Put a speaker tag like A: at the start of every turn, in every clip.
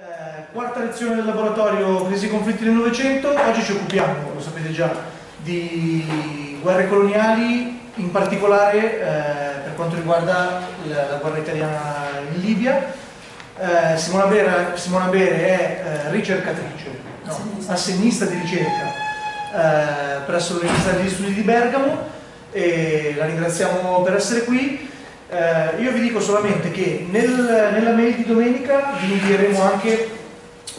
A: Eh, quarta lezione del laboratorio Crisi e conflitti del Novecento, oggi ci occupiamo, lo sapete già, di guerre coloniali, in particolare eh, per quanto riguarda la, la, guerra italiana in Libia. Eh, Simona, Bere, Simona, Bere, è eh, ricercatrice, no, assenista di ricerca eh, presso l'Università degli Studi di Bergamo e la ringraziamo per essere qui. Eh, io vi dico solamente che nel, nella mail di domenica vi invieremo anche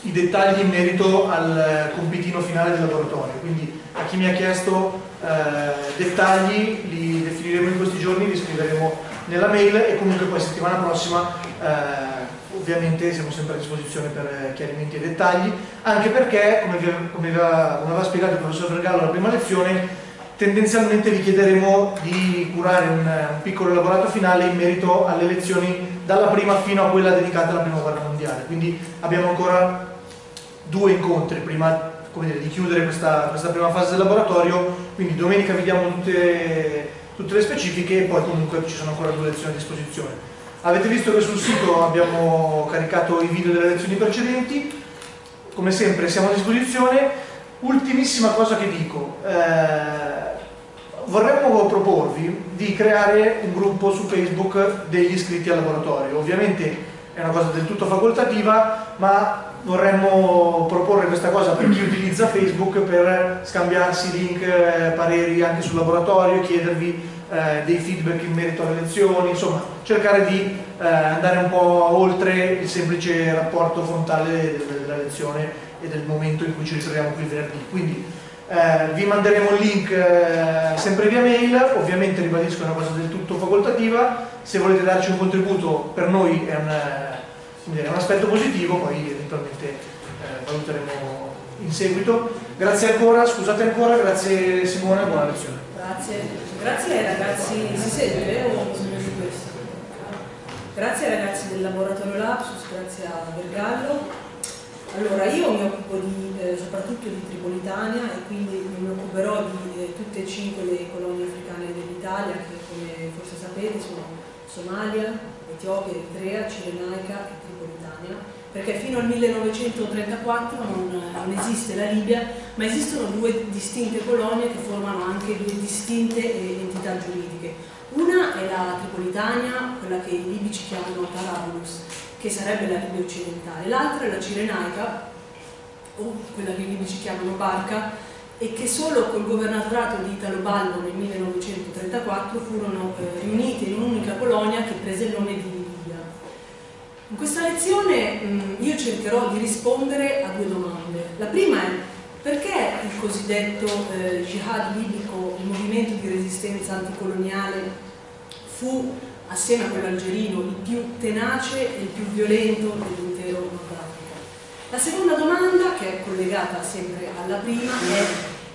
A: i dettagli in merito al compitino finale del laboratorio, quindi a chi mi ha chiesto eh, dettagli li definiremo in questi giorni, li scriveremo nella mail e comunque poi settimana prossima eh, ovviamente siamo sempre a disposizione per chiarimenti e dettagli, anche perché, come, vi, come, aveva, come aveva spiegato il professor Vergallo alla prima lezione, tendenzialmente vi chiederemo di curare un, un, piccolo elaborato finale in merito alle lezioni dalla prima fino a quella dedicata alla prima guerra mondiale. Quindi abbiamo ancora due incontri prima dire, di chiudere questa, questa, prima fase del laboratorio. Quindi domenica vi diamo tutte, tutte le specifiche e poi comunque ci sono ancora due lezioni a disposizione. Avete visto che sul sito abbiamo caricato i video delle lezioni precedenti. Come sempre siamo a disposizione. Ultimissima cosa che dico eh, vorremmo proporvi di creare un gruppo su Facebook degli iscritti al laboratorio. Ovviamente è una cosa del tutto facoltativa, ma vorremmo proporre questa cosa per chi utilizza Facebook per scambiarsi link, eh, pareri anche sul laboratorio, chiedervi eh, dei feedback in merito alle lezioni, insomma cercare di eh, andare un po' oltre il semplice rapporto frontale della lezione e del momento in cui ci ritroviamo qui venerdì. Quindi eh, vi manderemo il link eh, sempre via mail, ovviamente ribadisco è una cosa del tutto facoltativa, se volete darci un contributo per noi è un, è un aspetto positivo, poi eventualmente eh, valuteremo in seguito. Grazie ancora, scusate ancora, grazie Simone, buona lezione.
B: Grazie, grazie ragazzi, si sente o bisogna di questo? Grazie ragazzi del laboratorio Lapsus, grazie a Vergallo allora, io mi occupo di, eh, soprattutto di Tripolitania e quindi mi occuperò di eh, tutte e cinque le colonie africane dell'Italia che come forse sapete sono Somalia, Etiopia, Eritrea, Cirenaica e Tripolitania perché fino al 1934 non, non, esiste la Libia ma esistono due distinte colonie che formano anche due distinte eh, entità giuridiche. Una è la Tripolitania, quella che i libici chiamano Tarabulus che sarebbe la Libia occidentale, l'altra è la Cirenaica, o quella che i libici chiamano Barca, e che solo col governatorato di Italo Balbo nel 1934 furono eh, riunite in un'unica colonia che prese il nome di Libia. In questa lezione mh, io cercherò di rispondere a due domande. La prima è perché il cosiddetto eh, jihad libico, il movimento di resistenza anticoloniale, fu assieme a quello algerino, il più tenace e il più violento dell'intero Nord Africa. La seconda domanda, che è collegata sempre alla prima, è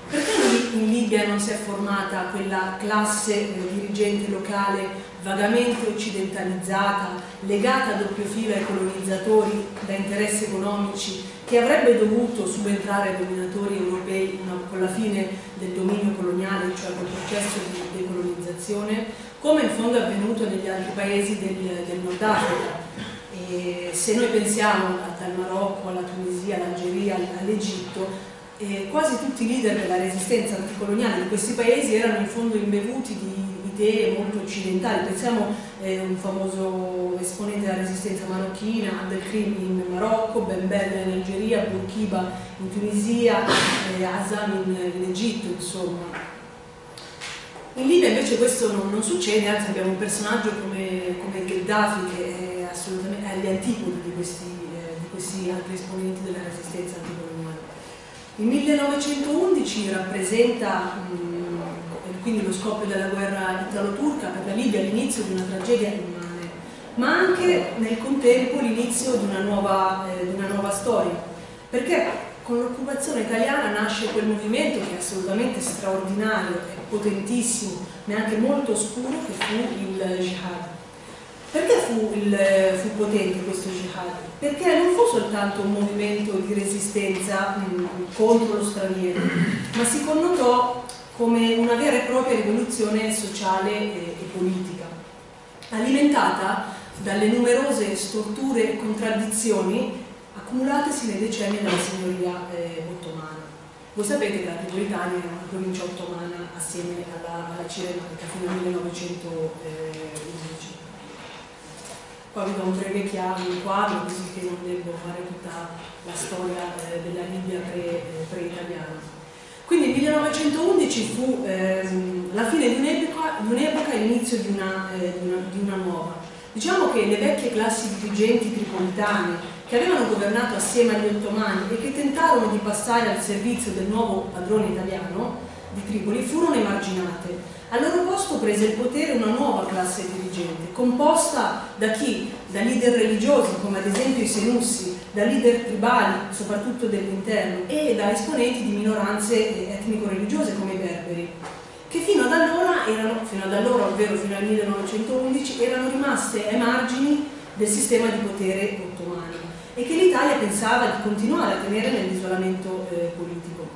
B: perché in Libia non si è formata quella classe eh, dirigente locale vagamente occidentalizzata, legata a doppio filo ai colonizzatori da interessi economici, che avrebbe dovuto subentrare ai dominatori europei con la fine del dominio coloniale, cioè col processo di decolonizzazione? Come in fondo è avvenuto negli altri paesi del, del Nord Africa. E se noi pensiamo dal Marocco alla Tunisia, all'Algeria, all'Egitto, eh, quasi tutti i leader della resistenza anticoloniale di questi paesi erano in fondo imbevuti di idee molto occidentali. Pensiamo a eh, un famoso esponente della resistenza marocchina, Abdelkrim in Marocco, Ben Bella in Algeria, Bourkiba in Tunisia, eh, Azam in, in Egitto, insomma. In Libia invece questo non, non succede, anzi abbiamo un personaggio come, come Gheddafi che è assolutamente agli antipodi di questi, eh, di questi altri esponenti della resistenza anticoloniale. Il 1911 rappresenta mh, quindi lo scoppio della guerra italo-turca per la Libia l'inizio di una tragedia immane, ma anche nel contempo l'inizio di, eh, di una nuova storia, perché con l'occupazione italiana nasce quel movimento che è assolutamente straordinario, è potentissimo, ma anche molto oscuro, che fu il jihad. Perché fu, il, fu potente questo jihad? Perché non fu soltanto un movimento di resistenza mh, contro lo straniero, ma si connotò come una vera e propria rivoluzione sociale e, e politica, alimentata dalle numerose storture e contraddizioni accumulatesi nei decenni della signoria eh, ottomana. Voi sapete che la Tripolitania era una provincia ottomana assieme alla, alla Cirenaica fino al 1911. Qua vi do un breve quadro così che non devo fare tutta la storia eh, della Libia eh, pre-italiana. Pre Quindi il 1911 fu ehm, la fine di un'epoca e l'inizio di, eh, di, di una nuova. Diciamo che le vecchie classi dirigenti tripolitane che avevano governato assieme agli ottomani e che tentarono di passare al servizio del nuovo padrone italiano di Tripoli furono emarginate. Al loro posto prese il potere una nuova classe dirigente, composta da chi? Da leader religiosi, come ad esempio i Senussi, da leader tribali, soprattutto dell'interno, e da esponenti di minoranze etnico-religiose come i berberi, che fino ad allora, erano, fino ad allora ovvero fino al 1911, erano rimaste ai margini del sistema di potere ottomano e che l'Italia pensava di continuare a tenere nell'isolamento eh, politico.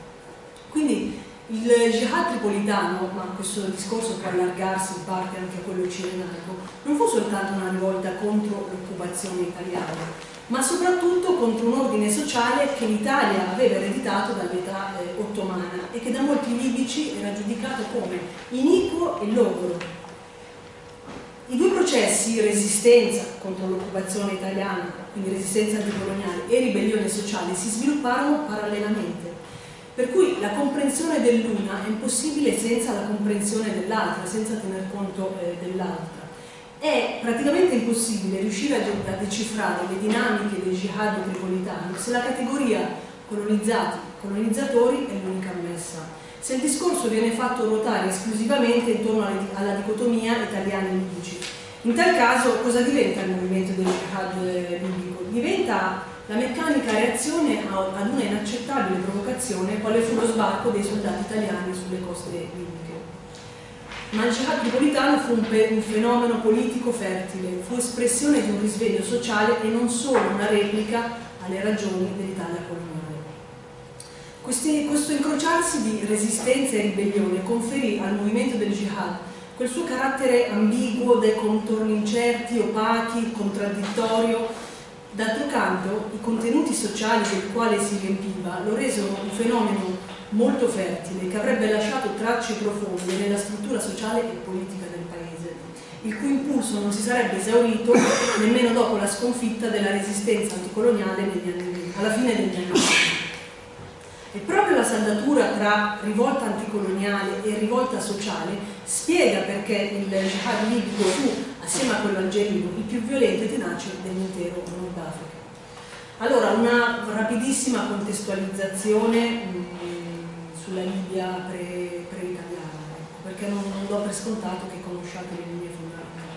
B: Quindi il jihad tripolitano, ma questo discorso può allargarsi in parte anche a quello cirenaico, non fu soltanto una rivolta contro l'occupazione italiana, ma soprattutto contro un ordine sociale che l'Italia aveva ereditato dall'età eh, ottomana e che da molti libici era giudicato come iniquo e logoro, i due processi, resistenza contro l'occupazione italiana, quindi resistenza anticoloniale, e ribellione sociale, si svilupparono parallelamente. Per cui la comprensione dell'una è impossibile senza la comprensione dell'altra, senza tener conto eh, dell'altra. È praticamente impossibile riuscire a, decifrare le dinamiche del jihad tripolitano se la categoria colonizzati, colonizzatori è l'unica ammessa se il discorso viene fatto ruotare esclusivamente intorno alla dicotomia italiani-libici. In tal caso cosa diventa il movimento del jihad libico? Diventa la meccanica reazione ad una inaccettabile provocazione quale fu lo sbarco dei soldati italiani sulle coste libiche. Ma il jihad tripolitano fu un, un fenomeno politico fertile, fu espressione di un risveglio sociale e non solo una replica alle ragioni dell'Italia coloniale. Questi, questo incrociarsi di resistenza e ribellione conferì al movimento del jihad quel suo carattere ambiguo, dai contorni incerti, opachi, contraddittorio. D'altro canto, i contenuti sociali del quale si riempiva lo resero un fenomeno molto fertile che avrebbe lasciato tracce profonde nella struttura sociale e politica del paese, il cui impulso non si sarebbe esaurito nemmeno dopo la sconfitta della resistenza anticoloniale anni, alla fine degli anni. E proprio la saldatura tra rivolta anticoloniale e rivolta sociale spiega perché il jihad libico fu, assieme a quello algerino, il più violento e tenace dell'intero Nord Africa. Allora, una rapidissima contestualizzazione mm, sulla Libia pre-italiana, pre ecco, perché non, non, do per scontato che conosciate le linee fondamentali.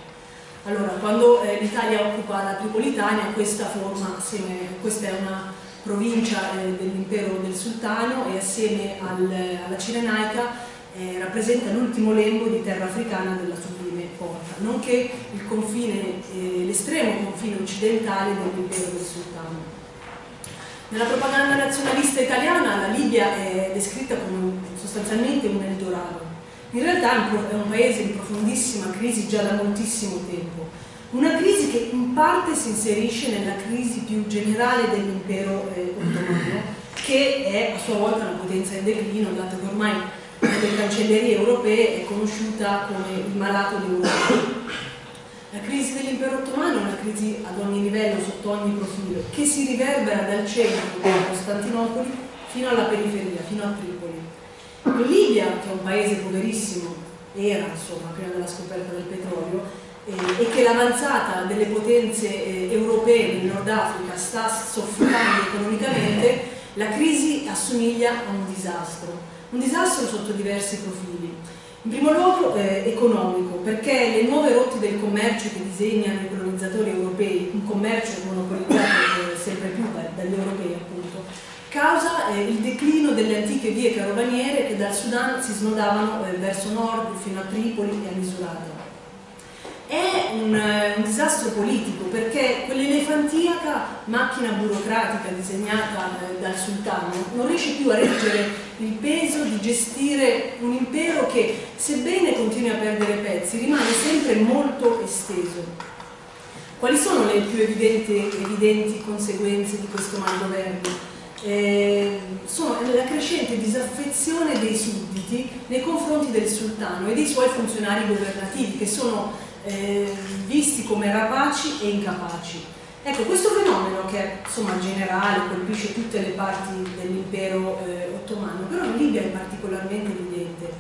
B: Allora, quando eh, l'Italia occupa la Tripolitania, questa forma, assieme, questa è una provincia eh, dell'impero del sultano e assieme al, alla Cirenaica eh, rappresenta l'ultimo lembo di terra africana della sublime porta, nonché eh, l'estremo confine occidentale dell'impero del sultano. Nella propaganda nazionalista italiana la Libia è descritta come sostanzialmente un Eldorado. In realtà è un paese in profondissima crisi già da moltissimo tempo una crisi che in parte si inserisce nella crisi più generale dell'impero eh, ottomano, che è a sua volta una potenza in declino, dato che ormai nelle cancellerie europee è conosciuta come il malato d'Europa. La crisi dell'impero ottomano è una crisi ad ogni livello, sotto ogni profilo, che si riverbera dal centro di Costantinopoli fino alla periferia, fino a Tripoli. In Libia, che è un paese poverissimo, era insomma prima della scoperta del petrolio, eh, e che l'avanzata delle potenze eh, europee nel Nord Africa sta soffocando economicamente, la crisi assomiglia a un disastro. Un disastro sotto diversi profili. In primo luogo eh, economico, perché le nuove rotte del commercio che disegnano i colonizzatori europei, un commercio monopolizzato eh, sempre più dagli europei appunto, causa eh, il declino delle antiche vie carovaniere che dal Sudan si snodavano eh, verso nord fino a Tripoli e a Misurata è un, eh, un, disastro politico perché quell'elefantiaca macchina burocratica disegnata dal sultano non riesce più a reggere il peso di gestire un impero che sebbene continui a perdere pezzi rimane sempre molto esteso. Quali sono le più evidenti, evidenti conseguenze di questo malgoverno? Eh, sono la crescente disaffezione dei sudditi nei confronti del sultano e dei suoi funzionari governativi che sono eh, visti come rapaci e incapaci. Ecco, questo fenomeno che insomma generale, colpisce tutte le parti dell'impero eh, ottomano, però in Libia è particolarmente evidente.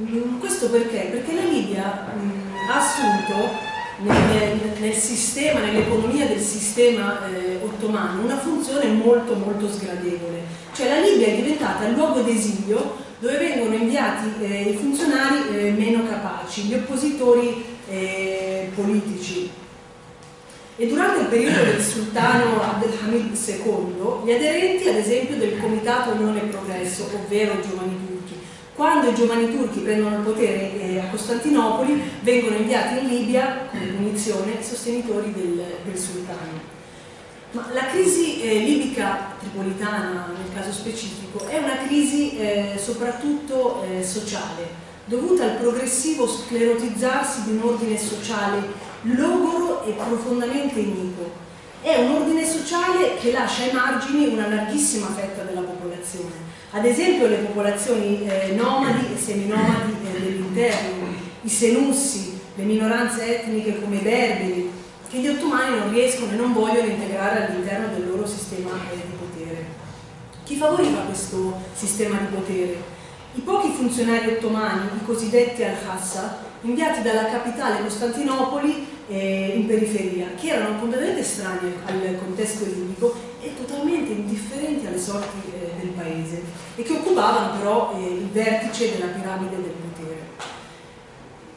B: Mm, questo perché? Perché la Libia mm, ha assunto nel, nel sistema, nell'economia del sistema eh, ottomano una funzione molto molto sgradevole. Cioè la Libia è diventata il luogo d'esilio dove vengono inviati eh, i funzionari eh, meno capaci, gli oppositori eh, politici. E durante il periodo del sultano Abdelhamid II, gli aderenti ad esempio del Comitato Unione e Progresso, ovvero giovani turchi, quando i giovani turchi prendono il potere eh, a Costantinopoli, vengono inviati in Libia come punizione sostenitori del, del sultano. Ma la crisi eh, libica tripolitana, nel caso specifico, è una crisi eh, soprattutto eh, sociale, dovuta al progressivo sclerotizzarsi di un ordine sociale logoro e profondamente iniquo. È un ordine sociale che lascia ai margini una larghissima fetta della popolazione, ad esempio le popolazioni eh, nomadi e seminomadi eh, dell'interno, i senussi, le minoranze etniche come i berberi, che gli ottomani non riescono e non vogliono integrare all'interno del loro sistema eh, di potere. Chi favoriva questo sistema di potere? I pochi funzionari ottomani, i cosiddetti al-Hassa, inviati dalla capitale Costantinopoli eh, in periferia, che erano completamente estranei al contesto libico e totalmente indifferenti alle sorti eh, del paese e che occupavano però eh, il vertice della piramide del potere.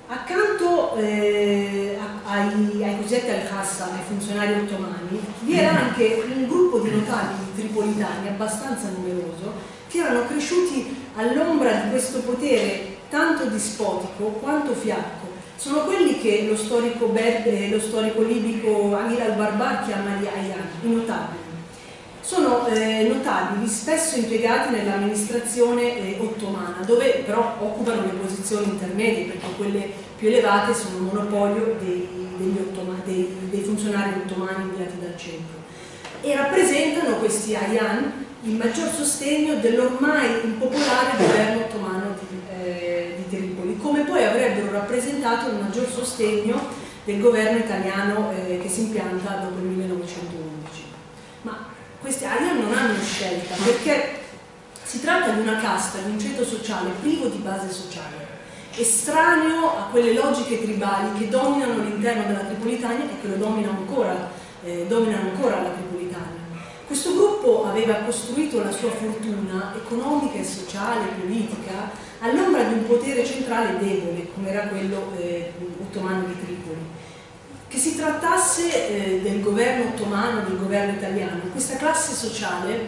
B: Accanto eh, ai, ai cosiddetti al-Khassa, ai funzionari ottomani, vi era anche un gruppo di notabili tripolitani abbastanza numeroso che erano cresciuti all'ombra di questo potere tanto dispotico quanto fiacco. Sono quelli che lo storico, Berbe, lo storico libico Amir al-Barbar chiama gli Ayyan, i notabili sono eh, notabili, spesso impiegati nell'amministrazione eh, ottomana, dove però occupano le posizioni intermedie, perché quelle più elevate sono monopolio dei, dei, dei funzionari ottomani inviati dal centro. E rappresentano questi Ayan il maggior sostegno dell'ormai impopolare governo ottomano di, eh, di, Tripoli, come poi avrebbero rappresentato il maggior sostegno del governo italiano eh, che si impianta dopo il 1911. Ma questi AIA non hanno scelta perché si tratta di una casta, di un ceto sociale privo di base sociale, estraneo a quelle logiche tribali che dominano l'interno della Tripolitania e che lo dominano ancora, eh, dominano ancora la Tripolitania. Questo gruppo aveva costruito la sua fortuna economica e sociale, politica, all'ombra di un potere centrale debole, come era quello eh, ottomano di Tripoli che si trattasse eh, del governo ottomano, del governo italiano, questa classe sociale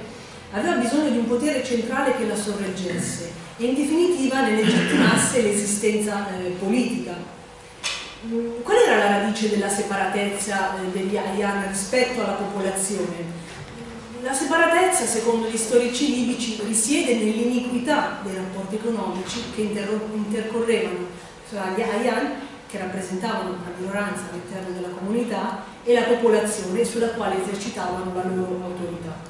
B: aveva bisogno di un potere centrale che la sorreggesse e in definitiva ne legittimasse l'esistenza eh, politica. Mm, qual era la radice della separatezza eh, degli Ayan rispetto alla popolazione? La separatezza, secondo gli storici libici, risiede nell'iniquità dei rapporti economici che intercorrevano tra gli Ayan che rappresentavano una minoranza all'interno della comunità e la popolazione sulla quale esercitavano la loro autorità.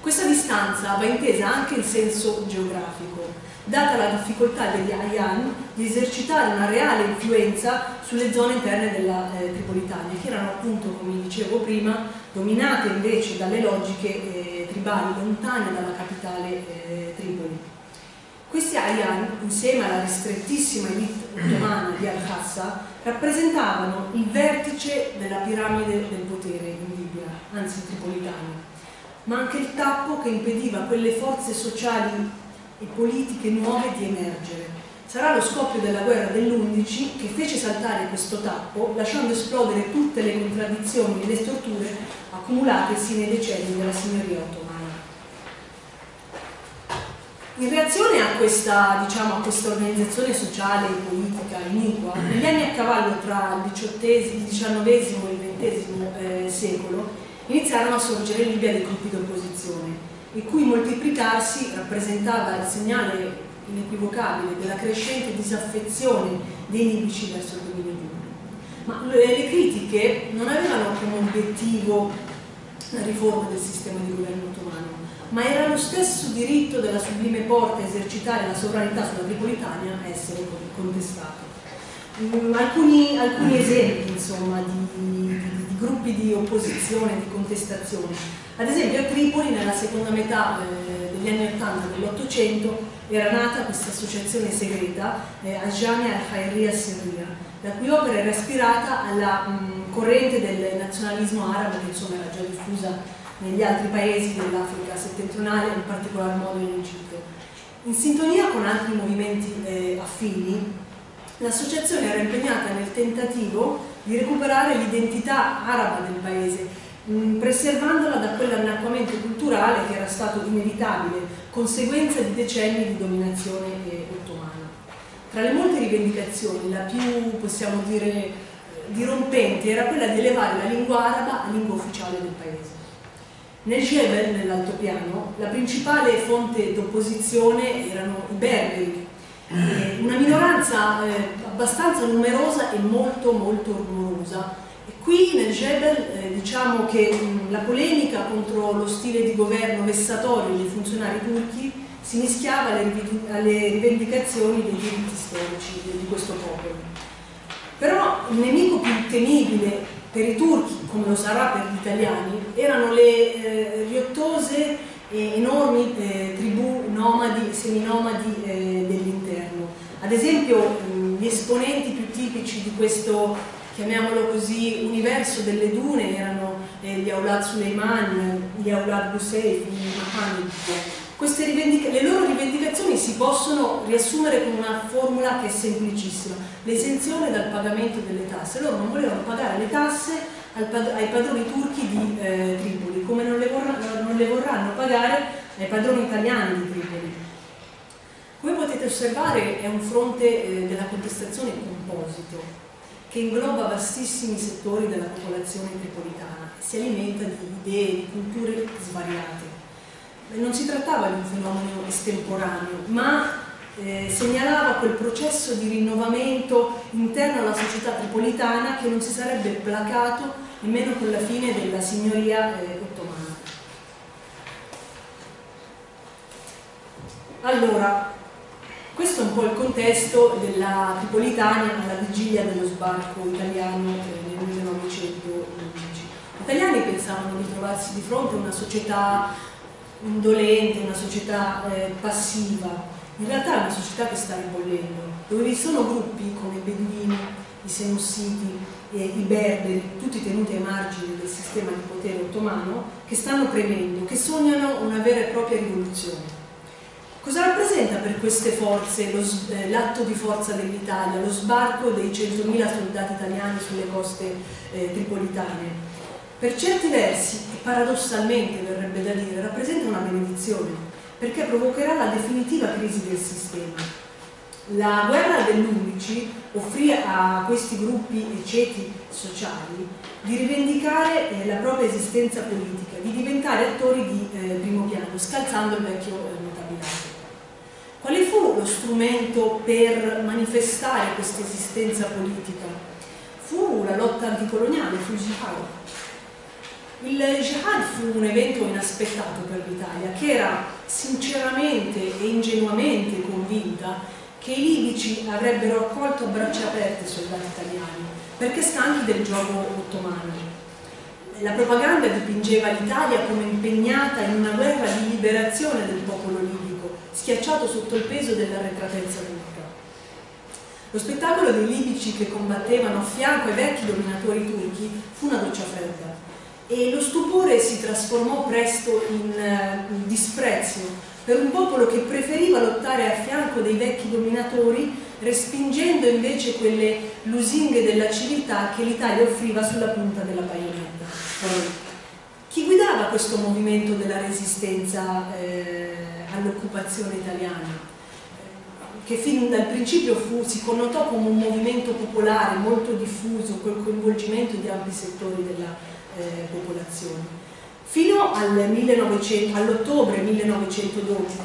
B: Questa distanza va intesa anche in senso geografico, data la difficoltà degli Ayan di esercitare una reale influenza sulle zone interne della eh, Tripolitania, che erano appunto, come dicevo prima, dominate invece dalle logiche eh, tribali lontane dalla capitale eh, Tripoli. Questi Ayan, insieme alla ristrettissima elite ottomana di Al-Hassa, rappresentavano il vertice della piramide del potere in Libia, anzi tripolitana, ma anche il tappo che impediva a quelle forze sociali e politiche nuove di emergere. Sarà lo scoppio della guerra dell'11 che fece saltare questo tappo, lasciando esplodere tutte le contraddizioni e le storture accumulatesi nei decenni della signoria ottomana. In reazione a questa, diciamo, questa organizzazione sociale e politica iniqua, negli anni a cavallo tra il XIX e il XX eh, secolo iniziarono a sorgere in Libia dei gruppi di opposizione, il cui moltiplicarsi rappresentava il segnale inequivocabile della crescente disaffezione dei libici verso il dominio pubblico. ma le critiche non avevano come obiettivo la riforma del sistema di governo ottomano, ma era lo stesso diritto della sublime porta a esercitare la sovranità sulla Tripolitania a essere contestato. Mm, alcuni, alcuni, esempi insomma, di, di, di, gruppi di opposizione, di contestazione. Ad esempio a Tripoli nella seconda metà eh, degli anni 80 dell'Ottocento era nata questa associazione segreta, eh, Ajamia al-Khairiyya Sirria, la cui opera era ispirata alla mh, corrente del nazionalismo arabo che insomma era già diffusa negli altri paesi dell'Africa settentrionale, in particolar modo in Egitto. In sintonia con altri movimenti eh, affini, l'associazione era impegnata nel tentativo di recuperare l'identità araba del paese Mm, preservandola da quell'annacquamento culturale che era stato inevitabile, conseguenza di decenni di dominazione ottomana. Tra le molte rivendicazioni, la più, possiamo dire, dirompente era quella di elevare la lingua araba a lingua ufficiale del paese. Nel Jebel, nell'altopiano, la principale fonte d'opposizione erano i berberi, una minoranza eh, abbastanza numerosa e molto molto rumorosa, Qui nel Jebel eh, diciamo che mh, la polemica contro lo stile di governo vessatorio dei funzionari turchi si mischiava alle, alle rivendicazioni dei diritti storici di questo popolo. Però il nemico più temibile per i turchi, come lo sarà per gli italiani, erano le eh, riottose e enormi eh, tribù nomadi, seminomadi eh, dell'interno. Ad esempio gli esponenti più tipici di questo chiamiamolo così, universo delle dune erano eh, gli Aulad Suleiman, gli Aulad Buseif, gli Mohammed. le loro rivendicazioni si possono riassumere con una formula che è semplicissima, l'esenzione dal pagamento delle tasse. Loro non volevano pagare le tasse ai padroni turchi di eh, Tripoli, come non le, vorranno, non le vorranno pagare ai padroni italiani di Tripoli. Come potete osservare è un fronte eh, della contestazione composito, che ingloba vastissimi settori della popolazione tripolitana si alimenta di idee, di culture svariate. Non si trattava di un fenomeno estemporaneo, ma eh, segnalava quel processo di rinnovamento interno alla società tripolitana che non si sarebbe placato nemmeno con la fine della signoria eh, ottomana. Allora, questo è un po' il contesto della Tripolitania alla vigilia dello sbarco italiano nel 1911. Gli italiani pensavano di trovarsi di fronte a una società indolente, una società eh, passiva. In realtà è una società che sta ribollendo, dove vi sono gruppi come i beduini, i senussiti, eh, i berberi, tutti tenuti ai margini del sistema di potere ottomano, che stanno premendo, che sognano una vera e propria rivoluzione. Cosa rappresenta per queste forze eh, l'atto di forza dell'Italia, lo sbarco dei 100.000 soldati italiani sulle coste eh, tripolitane? Per certi versi, e paradossalmente verrebbe da dire, rappresenta una benedizione, perché provocherà la definitiva crisi del sistema. La guerra dell'11 offrì a questi gruppi e ceti sociali di rivendicare eh, la propria esistenza politica, di diventare attori di eh, primo piano, scalzando il vecchio. Quale fu lo strumento per manifestare questa esistenza politica? Fu la lotta anticoloniale, fu il jihad. Il jihad fu un evento inaspettato per l'Italia che era sinceramente e ingenuamente convinta che i libici avrebbero accolto a braccia aperte i soldati italiani perché stanchi del gioco ottomano. La propaganda dipingeva l'Italia come impegnata in una guerra di liberazione del popolo libico schiacciato sotto il peso dell'arretratezza turca. Lo spettacolo dei libici che combattevano a fianco ai vecchi dominatori turchi fu una doccia fredda e lo stupore si trasformò presto in, uh, disprezzo per un popolo che preferiva lottare a fianco dei vecchi dominatori respingendo invece quelle lusinghe della civiltà che l'Italia offriva sulla punta della baionetta. Chi guidava questo movimento della resistenza eh, all'occupazione italiana? che fin dal principio gu, si connotò come un movimento popolare molto diffuso, col coinvolgimento di ampi settori della eh, popolazione. Fino all'ottobre all 1912,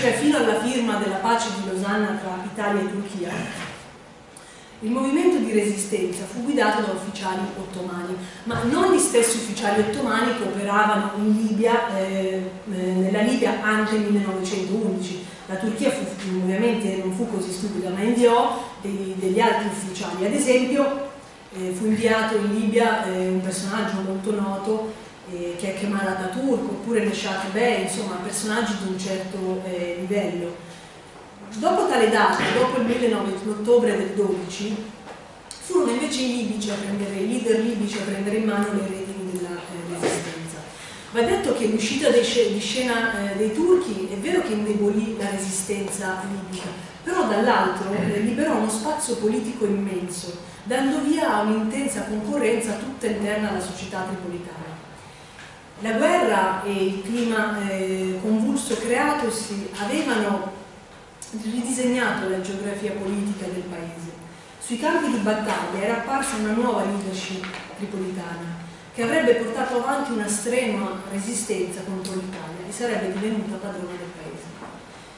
B: cioè fino alla firma della pace di Losanna tra Italia e Turchia, Il movimento di resistenza fu guidato da ufficiali ottomani, ma non gli stessi ufficiali ottomani che operavano in Libia, eh, eh nella Libia anche nel 1911. La Turchia fu, ovviamente non fu così stupida, ma inviò dei, degli altri ufficiali. Ad esempio eh, fu inviato in Libia eh, un personaggio molto noto eh, che è Kemal Atatürk, oppure Neshat Bey, insomma personaggi di un certo eh, livello. Dopo tale data, dopo il 19, l'ottobre del 12, furono invece i libici a prendere, i leader libici a prendere in mano le redini della eh, resistenza. Va detto che l'uscita di scena eh, dei turchi è vero che indebolì la resistenza libica, però dall'altro eh, liberò uno spazio politico immenso, dando via a un'intensa concorrenza tutta interna alla società tripolitana. La guerra e il clima eh, convulso creatosi avevano ridisegnato la geografia politica del paese. Sui campi di battaglia era apparsa una nuova leadership tripolitana che avrebbe portato avanti una strenua resistenza contro l'Italia e sarebbe divenuta padrona del paese.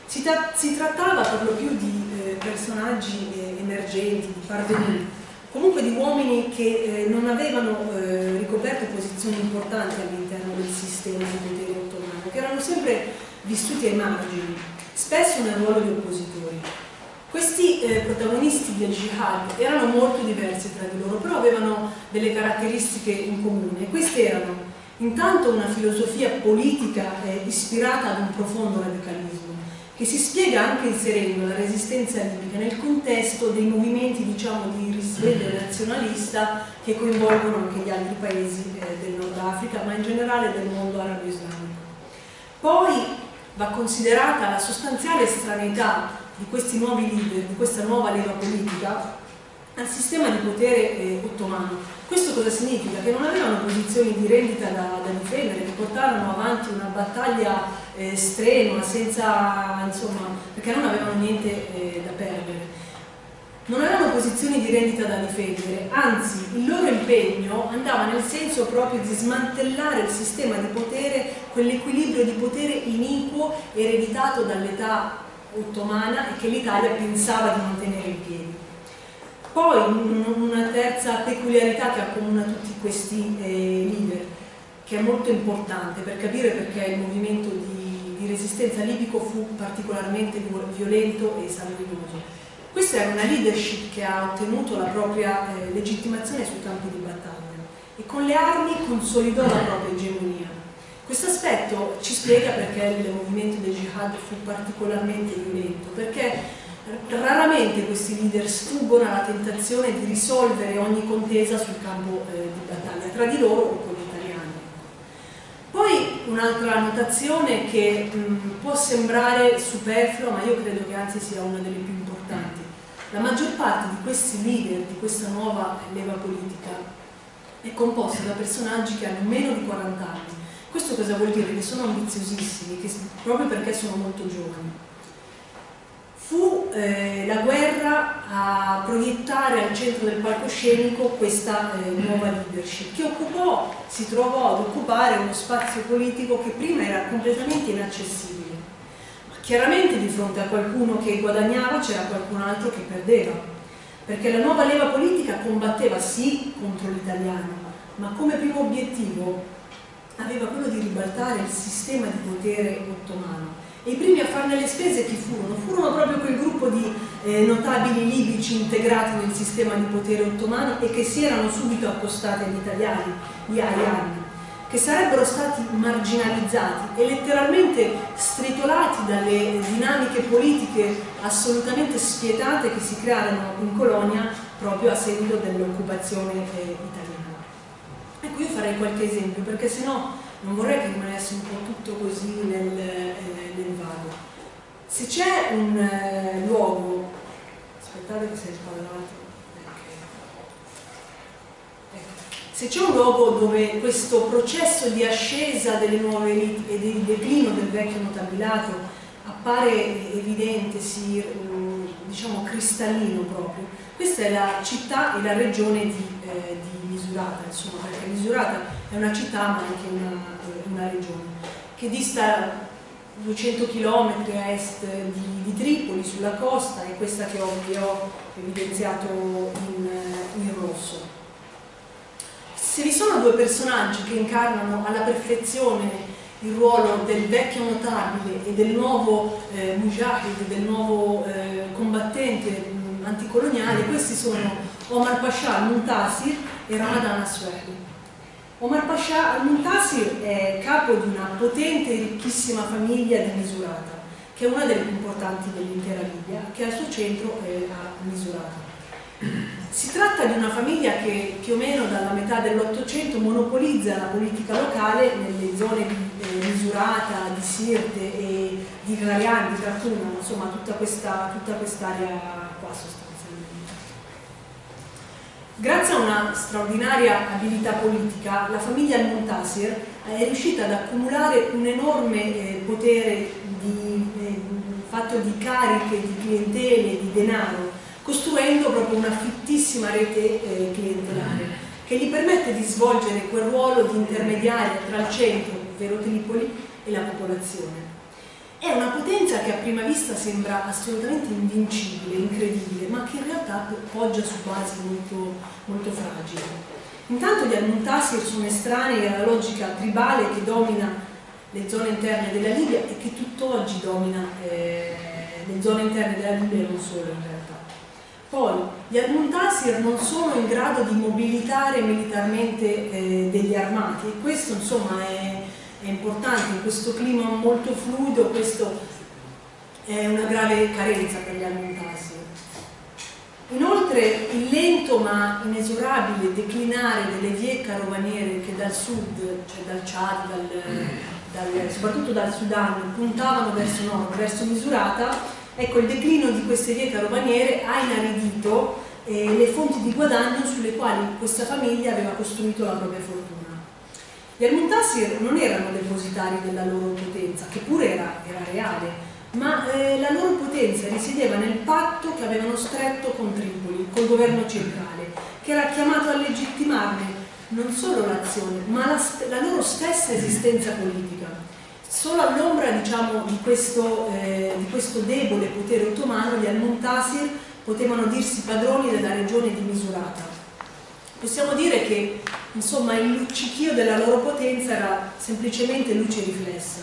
B: Si, tra si trattava per lo più di eh, personaggi eh, emergenti, di parvenì, comunque di uomini che eh, non avevano eh, ricoperto posizioni importanti all'interno del sistema di potere ottomano, che erano sempre vissuti ai margini spesso nel ruolo di oppositori. Questi eh, protagonisti del jihad erano molto diversi tra di loro, però avevano delle caratteristiche in comune. Queste erano intanto una filosofia politica eh, ispirata ad un profondo radicalismo, che si spiega anche inserendo la resistenza libica nel contesto dei movimenti diciamo, di risveglio nazionalista che coinvolgono anche gli altri paesi eh, del Nord Africa, ma in generale del mondo arabo-islamico. Poi va considerata la sostanziale estraneità di questi nuovi leader, di questa nuova leva politica al sistema di potere eh, ottomano. Questo cosa significa? Che non avevano posizioni di rendita da, da difendere, che portarono avanti una battaglia eh, strenua, senza, insomma, perché non avevano niente eh, da perdere non avevano posizioni di rendita da difendere, anzi il loro impegno andava nel senso proprio di smantellare il sistema di potere, quell'equilibrio di potere iniquo ereditato dall'età ottomana e che l'Italia pensava di mantenere in piedi. Poi una terza peculiarità che accomuna tutti questi eh, leader, che è molto importante per capire perché il movimento di, di resistenza libico fu particolarmente violento e sanguinoso questa è una leadership che ha ottenuto la propria eh, legittimazione sui campi di battaglia e con le armi consolidò la propria egemonia. Questo aspetto ci spiega perché il movimento del jihad fu particolarmente violento, perché raramente questi leader sfuggono alla tentazione di risolvere ogni contesa sul campo eh, di battaglia, tra di loro o con gli italiani. Poi un'altra notazione che mh, può sembrare superflua, ma io credo che anzi sia una delle più importanti. La maggior parte di questi leader, di questa nuova leva politica, è composta da personaggi che hanno meno di 40 anni. Questo cosa vuol dire? Che sono ambiziosissimi, che, proprio perché sono molto giovani. Fu eh, la guerra a proiettare al centro del palcoscenico questa eh, nuova leadership, che occupò, si trovò ad occupare uno spazio politico che prima era completamente inaccessibile Chiaramente di fronte a qualcuno che guadagnava c'era qualcun altro che perdeva, perché la nuova leva politica combatteva sì contro l'italiano, ma come primo obiettivo aveva quello di ribaltare il sistema di potere ottomano. E i primi a farne le spese chi furono? Furono proprio quel gruppo di eh, notabili libici integrati nel sistema di potere ottomano e che si erano subito accostati agli italiani, gli ariani che sarebbero stati marginalizzati e letteralmente stritolati dalle dinamiche politiche assolutamente spietate che si crearono in colonia proprio a seguito dell'occupazione eh, italiana. Ecco, io farei qualche esempio perché sennò non vorrei che rimanesse un po' tutto così nel, eh, nel vago. Se c'è un eh, luogo, aspettate che si è spallato, se c'è un luogo dove questo processo di ascesa delle nuove elite e di declino del vecchio notabilato appare evidente, si, mm, diciamo cristallino proprio, questa è la città e la regione di, eh, di Misurata, insomma, perché Misurata è una città ma anche una, una regione, che dista 200 km a est di, di, Tripoli, sulla costa, è questa che ho, vi ho evidenziato in, in rosso. Se vi sono due personaggi che incarnano alla perfezione il ruolo del vecchio notabile e del nuovo eh, mujahid, del nuovo eh, combattente mh, anticoloniale, questi sono Omar Pasha al-Muntasir e Ramadan Aswehli. Omar Pasha al-Muntasir è capo di una potente e ricchissima famiglia di Misurata, che è una delle più importanti dell'intera Libia, che al suo centro è a Misurata. Si tratta di una famiglia che più o meno dalla metà dell'Ottocento monopolizza la politica locale nelle zone di eh, Misurata, di Sirte e di Grarian, di Khartoum, insomma tutta quest'area quest qua sostanzialmente. Grazie a una straordinaria abilità politica, la famiglia Al-Muntasir è riuscita ad accumulare un enorme eh, potere di, eh, fatto di cariche, di clientele, di denaro costruendo proprio una fittissima rete eh, clientelare che gli permette di svolgere quel ruolo di intermediario tra il centro, ovvero Tripoli, e la popolazione. È una potenza che a prima vista sembra assolutamente invincibile, incredibile, ma che in realtà poggia su basi molto, molto fragili. Intanto gli Al-Muntasir sono estranei alla logica tribale che domina le zone interne della Libia e che tutt'oggi domina eh, le zone interne della Libia e non solo in realtà. Poi gli Al-Muntasir non sono in grado di mobilitare militarmente eh, degli armati e questo insomma è, è, importante, in questo clima molto fluido questo è una grave carenza per gli Al-Muntasir. Inoltre il lento ma inesorabile declinare delle vie carovaniere che dal sud, cioè dal Chad, dal, dal, soprattutto dal Sudan, puntavano verso nord, verso Misurata, Ecco, il declino di queste vie carovaniere ha inaridito eh, le fonti di guadagno sulle quali questa famiglia aveva costruito la propria fortuna. Gli Al-Muntasir non erano depositari della loro potenza, che pure era, era reale, ma eh, la loro potenza risiedeva nel patto che avevano stretto con Tripoli, col governo centrale, che era chiamato a legittimarne non solo l'azione, ma la, la loro stessa esistenza politica. Solo all'ombra diciamo, di, eh, di, questo, debole potere ottomano gli al-Muntasir potevano dirsi padroni della regione di Misurata. Possiamo dire che insomma, il luccichio della loro potenza era semplicemente luce riflessa.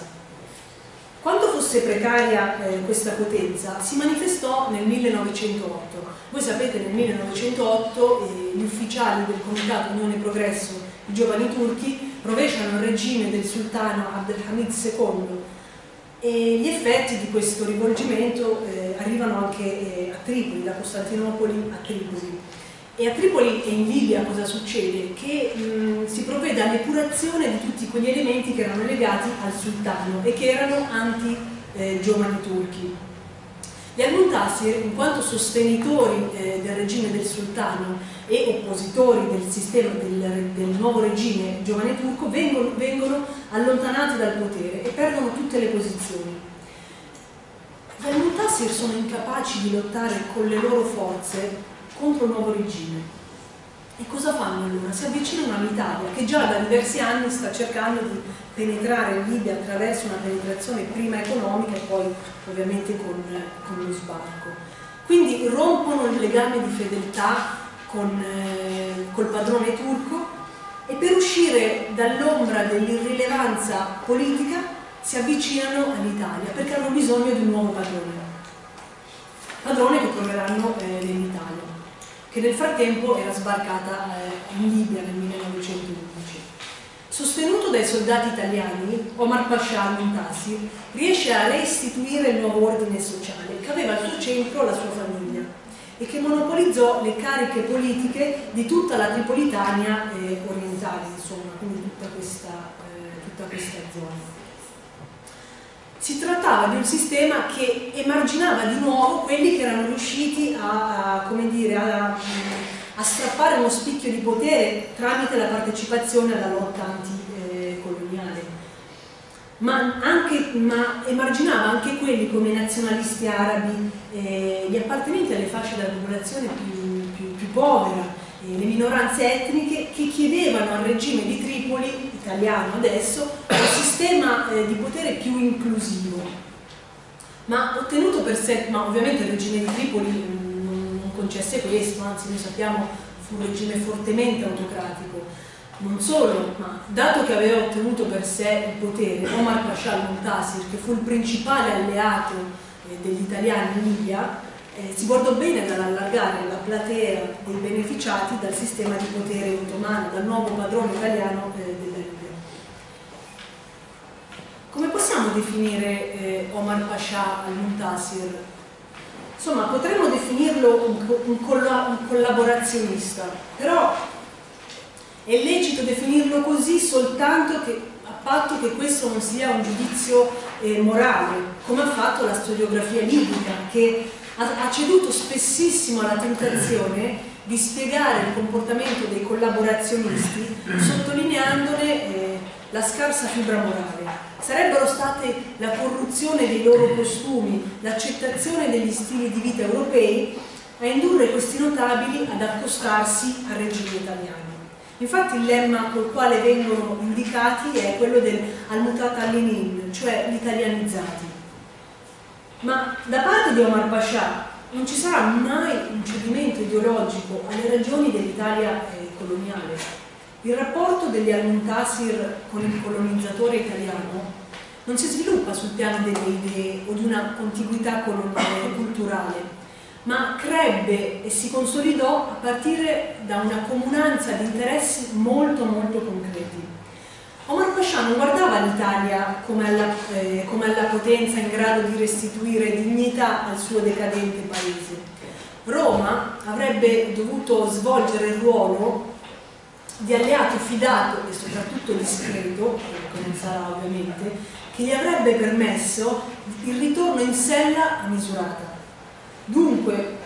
B: Quando fosse precaria eh, questa potenza si manifestò nel 1908. Voi sapete nel 1908 eh, gli ufficiali del Comitato Unione Progresso, i giovani turchi, rovesciano il regime del sultano Abdelhamid II e gli effetti di questo rivolgimento eh, arrivano anche eh, a Tripoli, da Costantinopoli a Tripoli. E a Tripoli e in Libia cosa succede? Che mh, si provvede all'epurazione di tutti quegli elementi che erano legati al sultano e che erano anti-giovani eh, turchi. Gli Al-Muntasir, in quanto sostenitori eh, del regime del sultano e oppositori del sistema del, del nuovo regime giovane turco, vengono, vengono, allontanati dal potere e perdono tutte le posizioni. Gli Al-Muntasir sono incapaci di lottare con le loro forze contro il nuovo regime. E cosa fanno allora? Si avvicinano all'Italia che già da diversi anni sta cercando di penetrare in Libia attraverso una penetrazione prima economica e poi ovviamente con, con lo sbarco. Quindi rompono il legame di fedeltà con, eh, col padrone turco e per uscire dall'ombra dell'irrilevanza politica si avvicinano all'Italia perché hanno bisogno di un nuovo padrone. Padrone che troveranno eh, nell'Italia, che nel frattempo era sbarcata eh, in Libia nel 1911. Sostenuto dai soldati italiani, Omar Pasha al-Muntasir riesce a restituire il nuovo ordine sociale che aveva al suo centro la sua famiglia e che monopolizzò le cariche politiche di tutta la Tripolitania eh, orientale, insomma, quindi tutta questa, eh, tutta questa zona. Si trattava di un sistema che emarginava di nuovo quelli che erano riusciti a, dire, a a strappare uno spicchio di potere tramite la partecipazione alla lotta anticoloniale. Ma, anche, ma emarginava anche quelli come i nazionalisti arabi, eh, gli appartenenti alle fasce della popolazione più, più, più povera, le minoranze etniche che chiedevano al regime di Tripoli, italiano adesso, un sistema eh, di potere più inclusivo, ma ottenuto per sé, ma ovviamente il regime di Tripoli non, non concesse questo, anzi noi sappiamo fu un regime fortemente autocratico. Non solo, ma dato che aveva ottenuto per sé il potere, Omar Pasha al-Muntasir, che fu il principale alleato eh, degli italiani in Libia, eh, si guardò bene dall'allargare la platea dei beneficiati dal sistema di potere ottomano, dal nuovo padrone italiano eh, della Libia. Come possiamo definire eh, Omar Pasha al-Muntasir? Insomma, potremmo definirlo un, un, un collaborazionista, però è lecito definirlo così soltanto che, a patto che questo non sia un giudizio eh, morale, come ha fatto la storiografia libica, che ha, ceduto spessissimo alla tentazione di spiegare il comportamento dei collaborazionisti sottolineandone eh, la scarsa fibra morale. Sarebbero state la corruzione dei loro costumi, l'accettazione degli stili di vita europei a indurre questi notabili ad accostarsi al regime italiano. Infatti il lemma col quale vengono indicati è quello del al-mutata all'inin, cioè gli italianizzati. Ma da parte di Omar Pasha non ci sarà mai un cedimento ideologico alle ragioni dell'Italia eh, coloniale. Il rapporto degli Al-Muntasir con il colonizzatore italiano non si sviluppa sul piano delle idee o di una contiguità culturale, ma crebbe e si consolidò a partire da una comunanza di interessi molto molto concreti. Omar Pasha non guardava l'Italia come, eh, come alla potenza in grado di restituire dignità al suo decadente paese. Roma avrebbe dovuto svolgere il ruolo di alleato fidato e soprattutto discreto, che non sarà ovviamente, che gli avrebbe permesso il ritorno in sella a misurata. Dunque,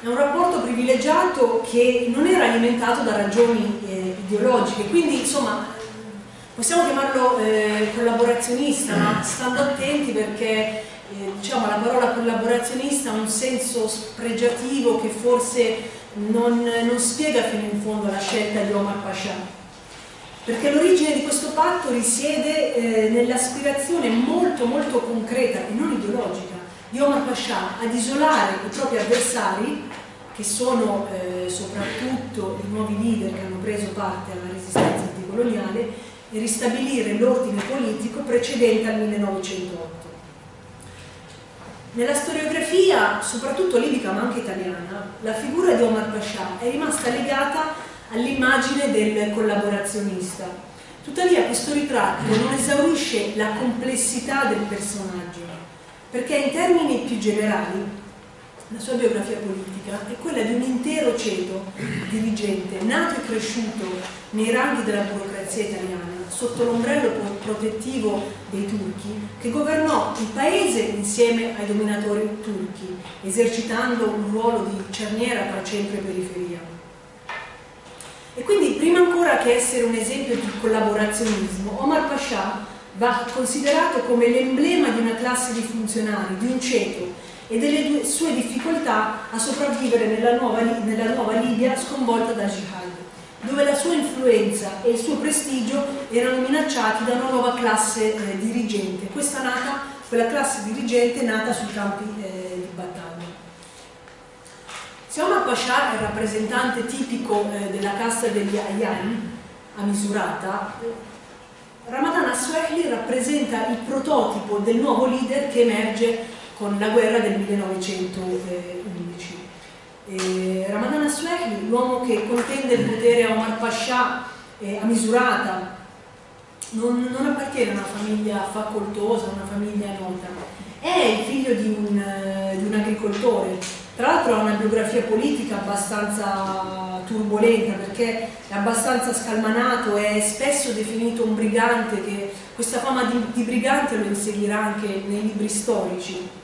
B: è un rapporto privilegiato che non era alimentato da ragioni eh, ideologiche, quindi insomma possiamo chiamarlo eh, collaborazionista, ma stando attenti perché eh, diciamo, la parola collaborazionista ha un senso spregiativo che forse non, non spiega fino in fondo la scelta di Omar Pasha. Perché l'origine di questo patto risiede eh, nell'aspirazione molto molto concreta e non ideologica di Omar Pasha ad isolare i propri avversari, che sono eh, soprattutto i nuovi leader che hanno preso parte alla resistenza anticoloniale, e ristabilire l'ordine politico precedente al 1908. Nella storiografia, soprattutto libica ma anche italiana, la figura di Omar Pasha è rimasta legata all'immagine del collaborazionista. Tuttavia questo ritratto non esaurisce la complessità del personaggio, perché in termini più generali la sua biografia politica è quella di un intero ceto dirigente nato e cresciuto nei ranghi della burocrazia italiana sotto l'ombrello protettivo dei turchi che governò il paese insieme ai dominatori turchi esercitando un ruolo di cerniera tra centro e periferia. E quindi prima ancora che essere un esempio di collaborazionismo Omar Pasha va considerato come l'emblema di una classe di funzionari, di un ceto e delle sue difficoltà a sopravvivere nella nuova, nella nuova Libia sconvolta da jihad, dove la sua influenza e il suo prestigio erano minacciati da una nuova classe eh, dirigente, questa nata, quella classe dirigente nata sui campi eh, di battaglia. Se Omar Pasha è il rappresentante tipico eh, della casta degli Ayyan, a misurata, Ramadan Aswehli rappresenta il prototipo del nuovo leader che emerge con la guerra del 1911. E Ramadan Aswehli, l'uomo che contende il potere a Omar Pasha eh, a misurata, non, non, appartiene a una famiglia facoltosa, a una famiglia nota, è il figlio di un, eh, di un agricoltore, tra l'altro ha una biografia politica abbastanza turbolenta perché è abbastanza scalmanato, è spesso definito un brigante che questa fama di, di brigante lo inseguirà anche nei libri storici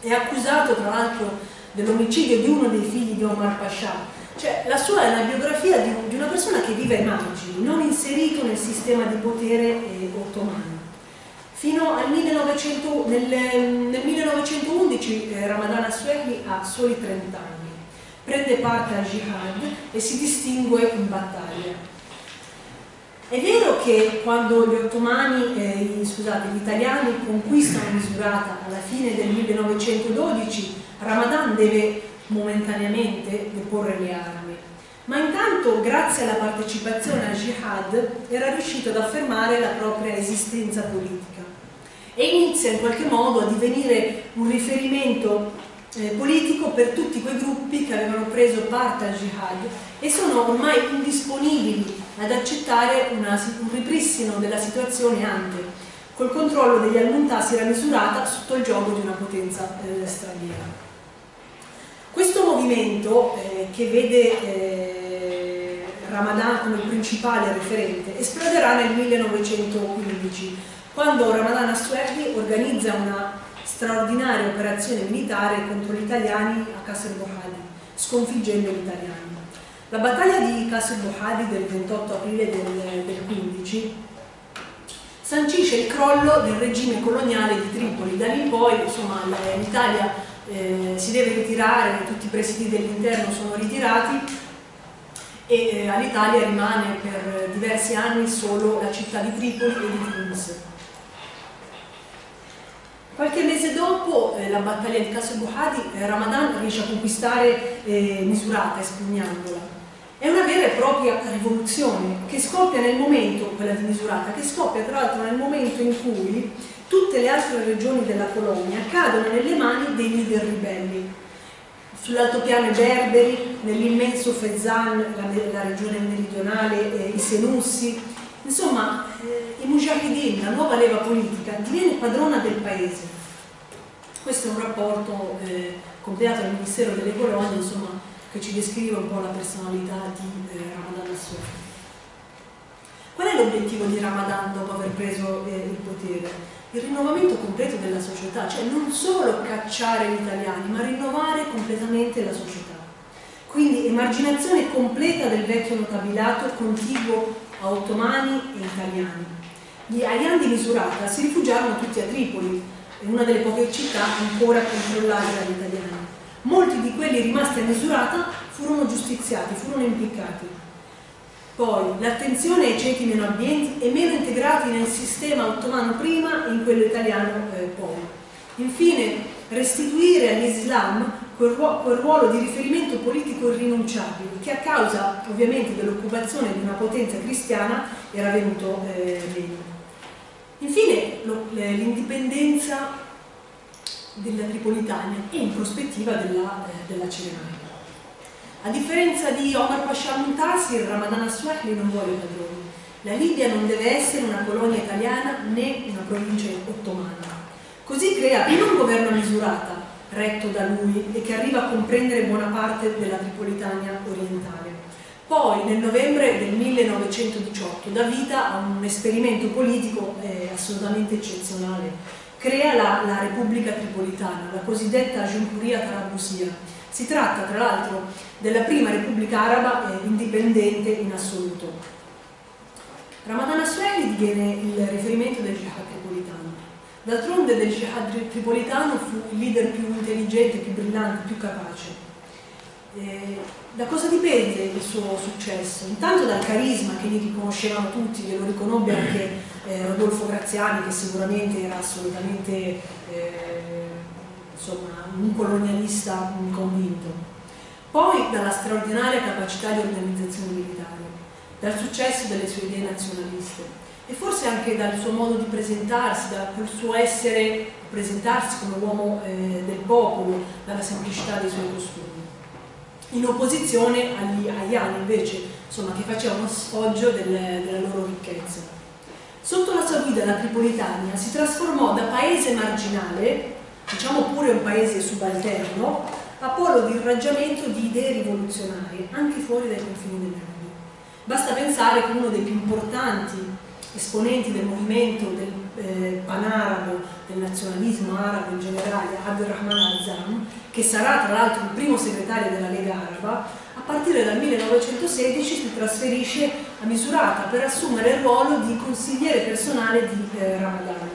B: è accusato tra l'altro dell'omicidio di uno dei figli di Omar Pasha. Cioè, la sua è la biografia di, di una persona che vive ai margini, non inserito nel sistema di potere eh, ottomano. Fino al 1900, nel, nel 1911 eh, Ramadan Aswehli ha soli 30 anni, prende parte al jihad e si distingue in battaglia. È vero che quando gli ottomani, eh, scusate, gli italiani conquistano Misurata alla fine del 1912, Ramadan deve momentaneamente deporre le armi, ma intanto grazie alla partecipazione al jihad era riuscito ad affermare la propria esistenza politica e inizia in qualche modo a divenire un riferimento eh, politico per tutti quei gruppi che avevano preso parte al jihad e sono ormai indisponibili ad accettare una, un ripristino della situazione anche col controllo degli al-Muntasir misurata sotto il gioco di una potenza eh, straniera. Questo movimento eh, che vede eh, Ramadan come principale referente esploderà nel 1915 quando Ramadan Assuerdi organizza una straordinaria operazione militare contro gli italiani a Kasr Bohadi, sconfiggendo gli italiani. La battaglia di Kasr Bohadi del 28 aprile del, del 15 sancisce il crollo del regime coloniale di Tripoli. Da lì in poi l'Italia eh, si deve ritirare, tutti i presidi dell'interno sono ritirati e eh, all'Italia rimane per diversi anni solo la città di Tripoli e di Tunis. Qualche mese dopo eh, la battaglia di Caso Buhadi, eh, Ramadan riesce a conquistare eh, Misurata, espugnandola. È una vera e propria rivoluzione che scoppia nel momento, quella di Misurata, che scoppia tra l'altro nel momento in cui tutte le altre regioni della colonia cadono nelle mani dei leader ribelli. Sull'altopiano berberi, nell'immenso Fezzan, la, la, regione meridionale, eh, i Senussi, insomma eh, i Mujahideen, la nuova leva politica, diviene padrona del paese. Questo è un rapporto eh, compilato dal Ministero delle Colonie, insomma, che ci descrive un po' la personalità di eh, Ramadan Assoufi. Qual è l'obiettivo di Ramadan dopo aver preso eh, il potere? il rinnovamento completo della società, cioè non solo cacciare gli italiani, ma rinnovare completamente la società. Quindi emarginazione completa del vecchio notabilato contiguo a ottomani e italiani. Gli Ayan di Misurata si rifugiarono tutti a Tripoli, una delle poche città ancora controllate dagli italiani. Molti di quelli rimasti a Misurata furono giustiziati, furono impiccati. Poi l'attenzione ai ceti meno abbienti e meno integrati nel sistema ottomano prima e in quello italiano eh, poi. Infine restituire all'Islam quel, quel, ruolo di riferimento politico irrinunciabile che a causa ovviamente dell'occupazione di una potenza cristiana era venuto eh, meno. Infine l'indipendenza della Tripolitania e in prospettiva della, eh, della Cirenaica. A differenza di Omar Pasha Muntasir, Ramadan Aswahli non vuole padroni. La Libia non deve essere una colonia italiana né una provincia ottomana. Così crea prima un governo misurata, retto da lui e che arriva a comprendere buona parte della Tripolitania orientale. Poi nel novembre del 1918 dà vita a un esperimento politico eh, assolutamente eccezionale. Crea la, la Repubblica Tripolitana, la cosiddetta Giuncuria Tarabusia, si tratta tra l'altro della prima Repubblica Araba eh, indipendente in assoluto. Ramadan Asweli diviene il riferimento del jihad. D'altronde del jihad tripolitano fu il leader più intelligente, più brillante, più capace. Eh, da cosa dipende il suo successo? Intanto dal carisma che gli riconoscevano tutti, che lo riconobbe anche eh, Rodolfo Graziani, che sicuramente era assolutamente eh, insomma, un colonialista convinto. Poi dalla straordinaria capacità di organizzazione militare, dal successo delle sue idee nazionaliste e forse anche dal suo modo di presentarsi, dal suo essere, presentarsi come uomo eh, del popolo, dalla semplicità dei suoi costumi. In opposizione agli Ayani invece, insomma, che facevano sfoggio delle, della loro ricchezza. Sotto la sua guida la Tripolitania si trasformò da paese marginale diciamo pure un paese subalterno, a polo di irraggiamento di idee rivoluzionarie, anche fuori dai confini del mondo. Basta pensare che uno dei più importanti esponenti del movimento del eh, panarabo, del nazionalismo arabo in generale, Abdurrahman Azam, che sarà tra l'altro il primo segretario della Lega Araba, a partire dal 1916 si trasferisce a Misurata per assumere il ruolo di consigliere personale di eh, Ramadan.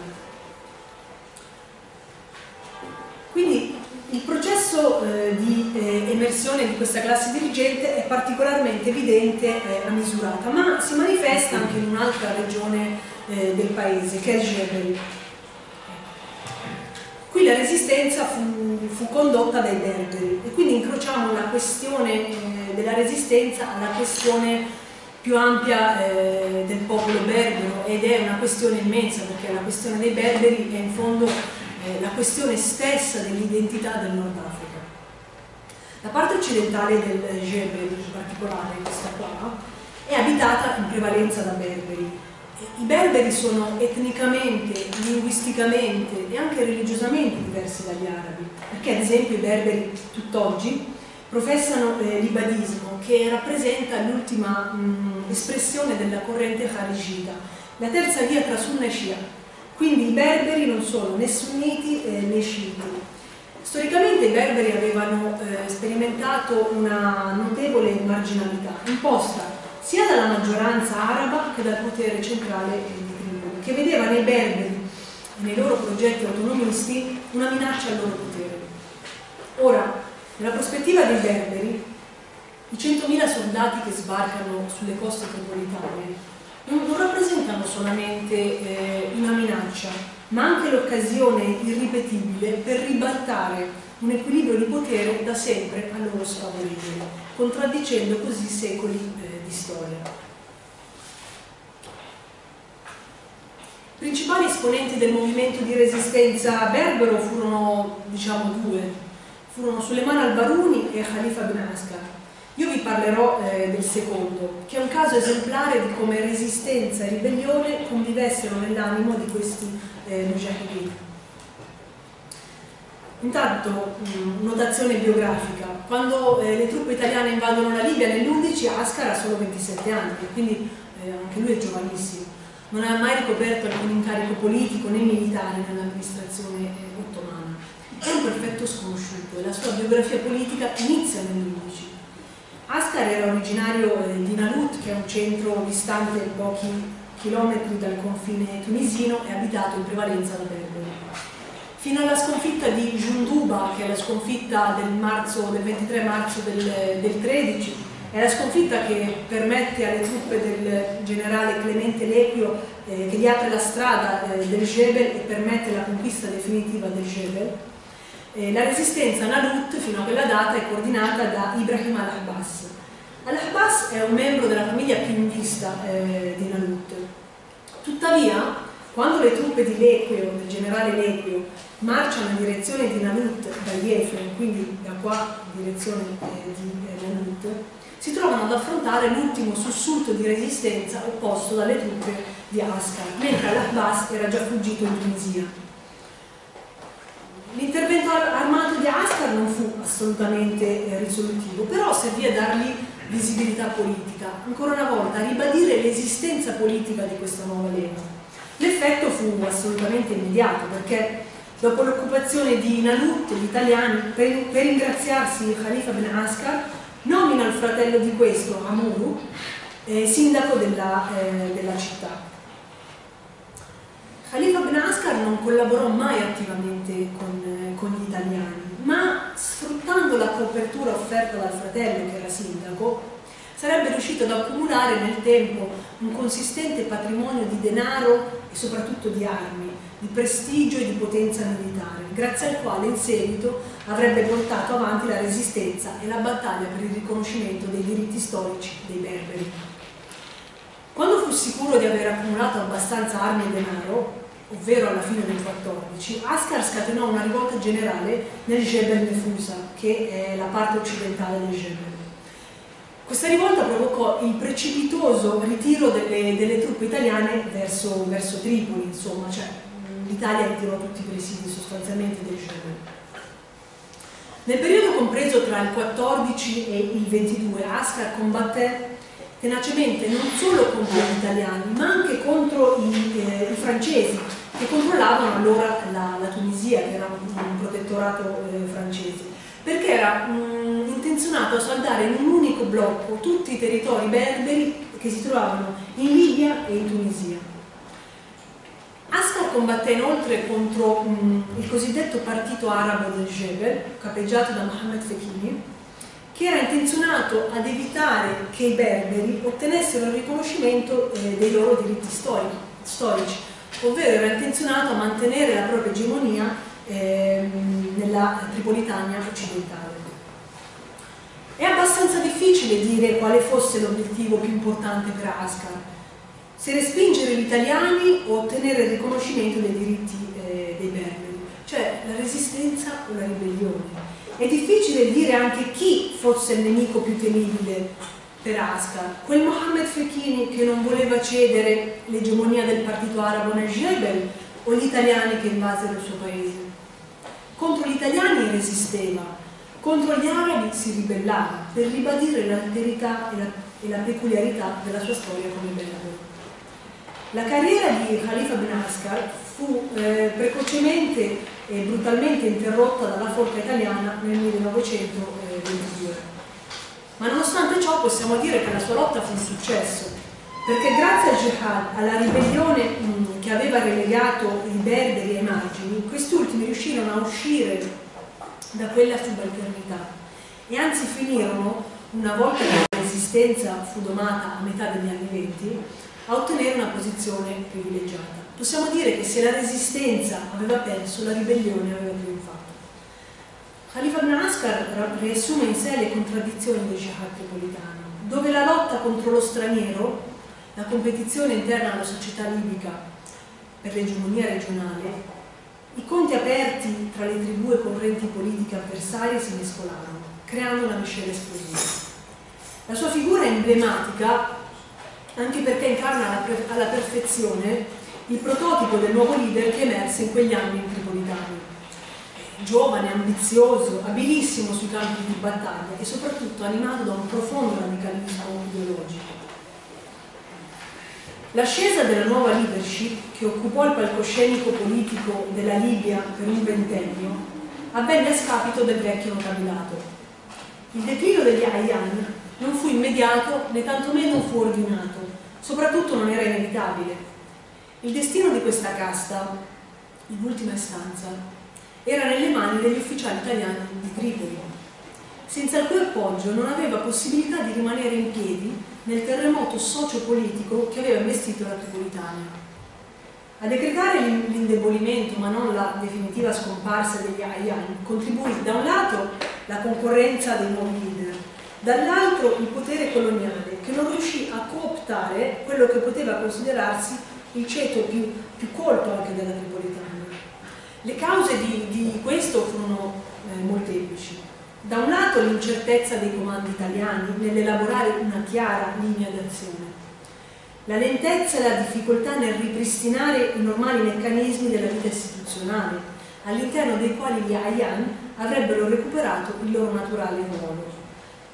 B: Quindi il processo eh, di eh, emersione di questa classe dirigente è particolarmente evidente eh, misurata, ma si manifesta anche in un'altra regione eh, del paese, che è Jebel. Qui la resistenza fu, fu, condotta dai berberi e quindi incrociamo la questione eh, della resistenza alla questione più ampia eh, del popolo berbero ed è una questione immensa perché la questione dei berberi è in fondo eh, la questione stessa dell'identità del Nord Africa. La parte occidentale del Jebel, in particolare questa qua, è abitata in prevalenza da berberi. I berberi sono etnicamente, linguisticamente e anche religiosamente diversi dagli arabi, perché ad esempio i berberi tutt'oggi professano eh, l'ibadismo che rappresenta l'ultima espressione della corrente kharijita, la terza via tra sunna e shia. Quindi i berberi non sono né sunniti eh, né sciiti, Storicamente i berberi avevano eh, sperimentato una notevole marginalità, imposta sia dalla maggioranza araba che dal potere centrale di Tripoli, che vedeva nei berberi e nei loro progetti autonomisti una minaccia al loro potere. Ora, nella prospettiva dei berberi, i 100.000 soldati che sbarcano sulle coste tripolitane non, rappresentano solamente eh, una minaccia, ma anche l'occasione irripetibile per ribaltare un equilibrio di potere da sempre a loro sfavorevole, contraddicendo così secoli eh, di storia. Principali esponenti del movimento di resistenza berbero furono, diciamo, due, furono Suleiman al-Baruni e Khalifa bin Askar. Io vi parlerò eh, del secondo, che è un caso esemplare di come resistenza e ribellione convivessero nell'animo di questi eh, mujahideen. Intanto, mh, notazione biografica, quando eh, le truppe italiane invadono la Libia nell'11 Ascar ha solo 27 anni, quindi eh, anche lui è giovanissimo. Non ha mai ricoperto alcun incarico politico né militare nell'amministrazione eh, ottomana. È un perfetto sconosciuto e la sua biografia politica inizia nell'11 Ascar era originario eh, di Nalut, che è un centro distante pochi chilometri dal confine tunisino e abitato in prevalenza da berberi. Fino alla sconfitta di Junduba, che è la sconfitta del, marzo, del 23 marzo del, del 13, è la sconfitta che permette alle truppe del generale Clemente Lequio, eh, che gli apre la strada eh, del Jebel e permette la conquista definitiva del Jebel, eh, la resistenza Nalut fino a quella data è coordinata da Ibrahim al-Abbas. Al-Abbas è un membro della famiglia più in vista eh, di Nalut. Tuttavia, quando le truppe di Lequio, del generale Lequio, marciano in direzione di Nalut da Yefren, quindi da qua in direzione eh, di eh, Nalut, si trovano ad affrontare l'ultimo sussulto di resistenza opposto dalle truppe di Ascar, mentre Al-Abbas era già fuggito in Tunisia. L'intervento armato di Ascar non fu assolutamente eh, risolutivo, però servì a dargli visibilità politica, ancora una volta a ribadire l'esistenza politica di questa nuova lega. L'effetto fu assolutamente immediato perché dopo l'occupazione di Nalut gli italiani, per, per ringraziarsi Khalifa Ben Ascar, nomina il fratello di questo, Amuru, eh, sindaco della, eh, della città. Khalifa Ben Ascar non collaborò mai attivamente con, con, gli italiani, ma sfruttando la copertura offerta dal fratello che era sindaco, sarebbe riuscito ad accumulare nel tempo un consistente patrimonio di denaro e soprattutto di armi, di prestigio e di potenza militare, grazie al quale in seguito avrebbe portato avanti la resistenza e la battaglia per il riconoscimento dei diritti storici dei berberi. Quando fu sicuro di aver accumulato abbastanza armi e denaro, ovvero alla fine del 14, Ascar scatenò una rivolta generale nel Jebel Nefusa, che è la parte occidentale del Jebel. Questa rivolta provocò il precipitoso ritiro delle, delle truppe italiane verso, verso Tripoli, insomma, cioè l'Italia ritirò tutti i presidi sostanzialmente del Jebel. Nel periodo compreso tra il 14 e il 22, Ascar combatté tenacemente non solo contro gli italiani, ma anche contro i, eh, i francesi, che controllavano allora la, la, Tunisia, che era un, un protettorato eh, francese, perché era mh, intenzionato a saldare in un unico blocco tutti i territori berberi che si trovavano in Libia e in Tunisia. Ascar combatté inoltre contro mh, il cosiddetto partito arabo del Jebel, capeggiato da Mohammed Fekini, che era intenzionato ad evitare che i berberi ottenessero il riconoscimento eh, dei loro diritti storici, storici, ovvero era intenzionato a mantenere la propria egemonia eh, nella Tripolitania occidentale. È abbastanza difficile dire quale fosse l'obiettivo più importante per Ascar, se respingere gli italiani o ottenere il riconoscimento dei diritti eh, dei berberi, cioè la resistenza o la ribellione. È difficile dire anche chi fosse il nemico più temibile per Ascar, quel Mohammed Fekini che non voleva cedere l'egemonia del partito arabo nel Jebel o gli italiani che invasero il suo paese. Contro gli italiani resisteva, contro gli arabi si ribellava per ribadire l'alterità e la, e la peculiarità della sua storia come berbero. La carriera di Khalifa bin Ascar fu eh, precocemente e brutalmente interrotta dalla forza italiana nel 1922. Ma nonostante ciò possiamo dire che la sua lotta fu un successo, perché grazie al jihad, alla ribellione mh, che aveva relegato i berberi ai margini, questi ultimi riuscirono a uscire da quella subalternità e anzi finirono, una volta che la resistenza fu domata a metà degli anni venti, a ottenere una posizione privilegiata. Possiamo dire che se la resistenza aveva perso, la ribellione aveva trionfato. Khalifa ibn Ascar riassume in sé le contraddizioni del jihad tripolitano, dove la lotta contro lo straniero, la competizione interna alla società libica per l'egemonia regionale, i conti aperti tra le tribù e correnti politiche avversarie si mescolarono, creando una miscela esplosiva. La sua figura è emblematica anche perché incarna alla perfezione il prototipo del nuovo leader che emerse in quegli anni in Tripolitani. Giovane, ambizioso, abilissimo sui campi di battaglia e soprattutto animato da un profondo radicalismo ideologico. L'ascesa della nuova leadership, che occupò il palcoscenico politico della Libia per un ventennio, avvenne a scapito del vecchio notabilato. Il declino degli Ayyan non fu immediato né tantomeno fu ordinato, soprattutto non era inevitabile. Il destino di questa casta, in ultima istanza, era nelle mani degli ufficiali italiani di Tripoli, senza il cui appoggio non aveva possibilità di rimanere in piedi nel terremoto socio-politico che aveva investito la Tripolitania. A decretare l'indebolimento, ma non la definitiva scomparsa degli Ayyan, contribuì da un lato la concorrenza dei nuovi leader, dall'altro il potere coloniale che non riuscì a cooptare quello che poteva considerarsi il ceto più, più colto anche della Tripolitania. Le cause di, di questo furono eh, molteplici. Da un lato l'incertezza dei comandi italiani nell'elaborare una chiara linea d'azione, la lentezza e la difficoltà nel ripristinare i normali meccanismi della vita istituzionale, all'interno dei quali gli Ayan avrebbero recuperato il loro naturale ruolo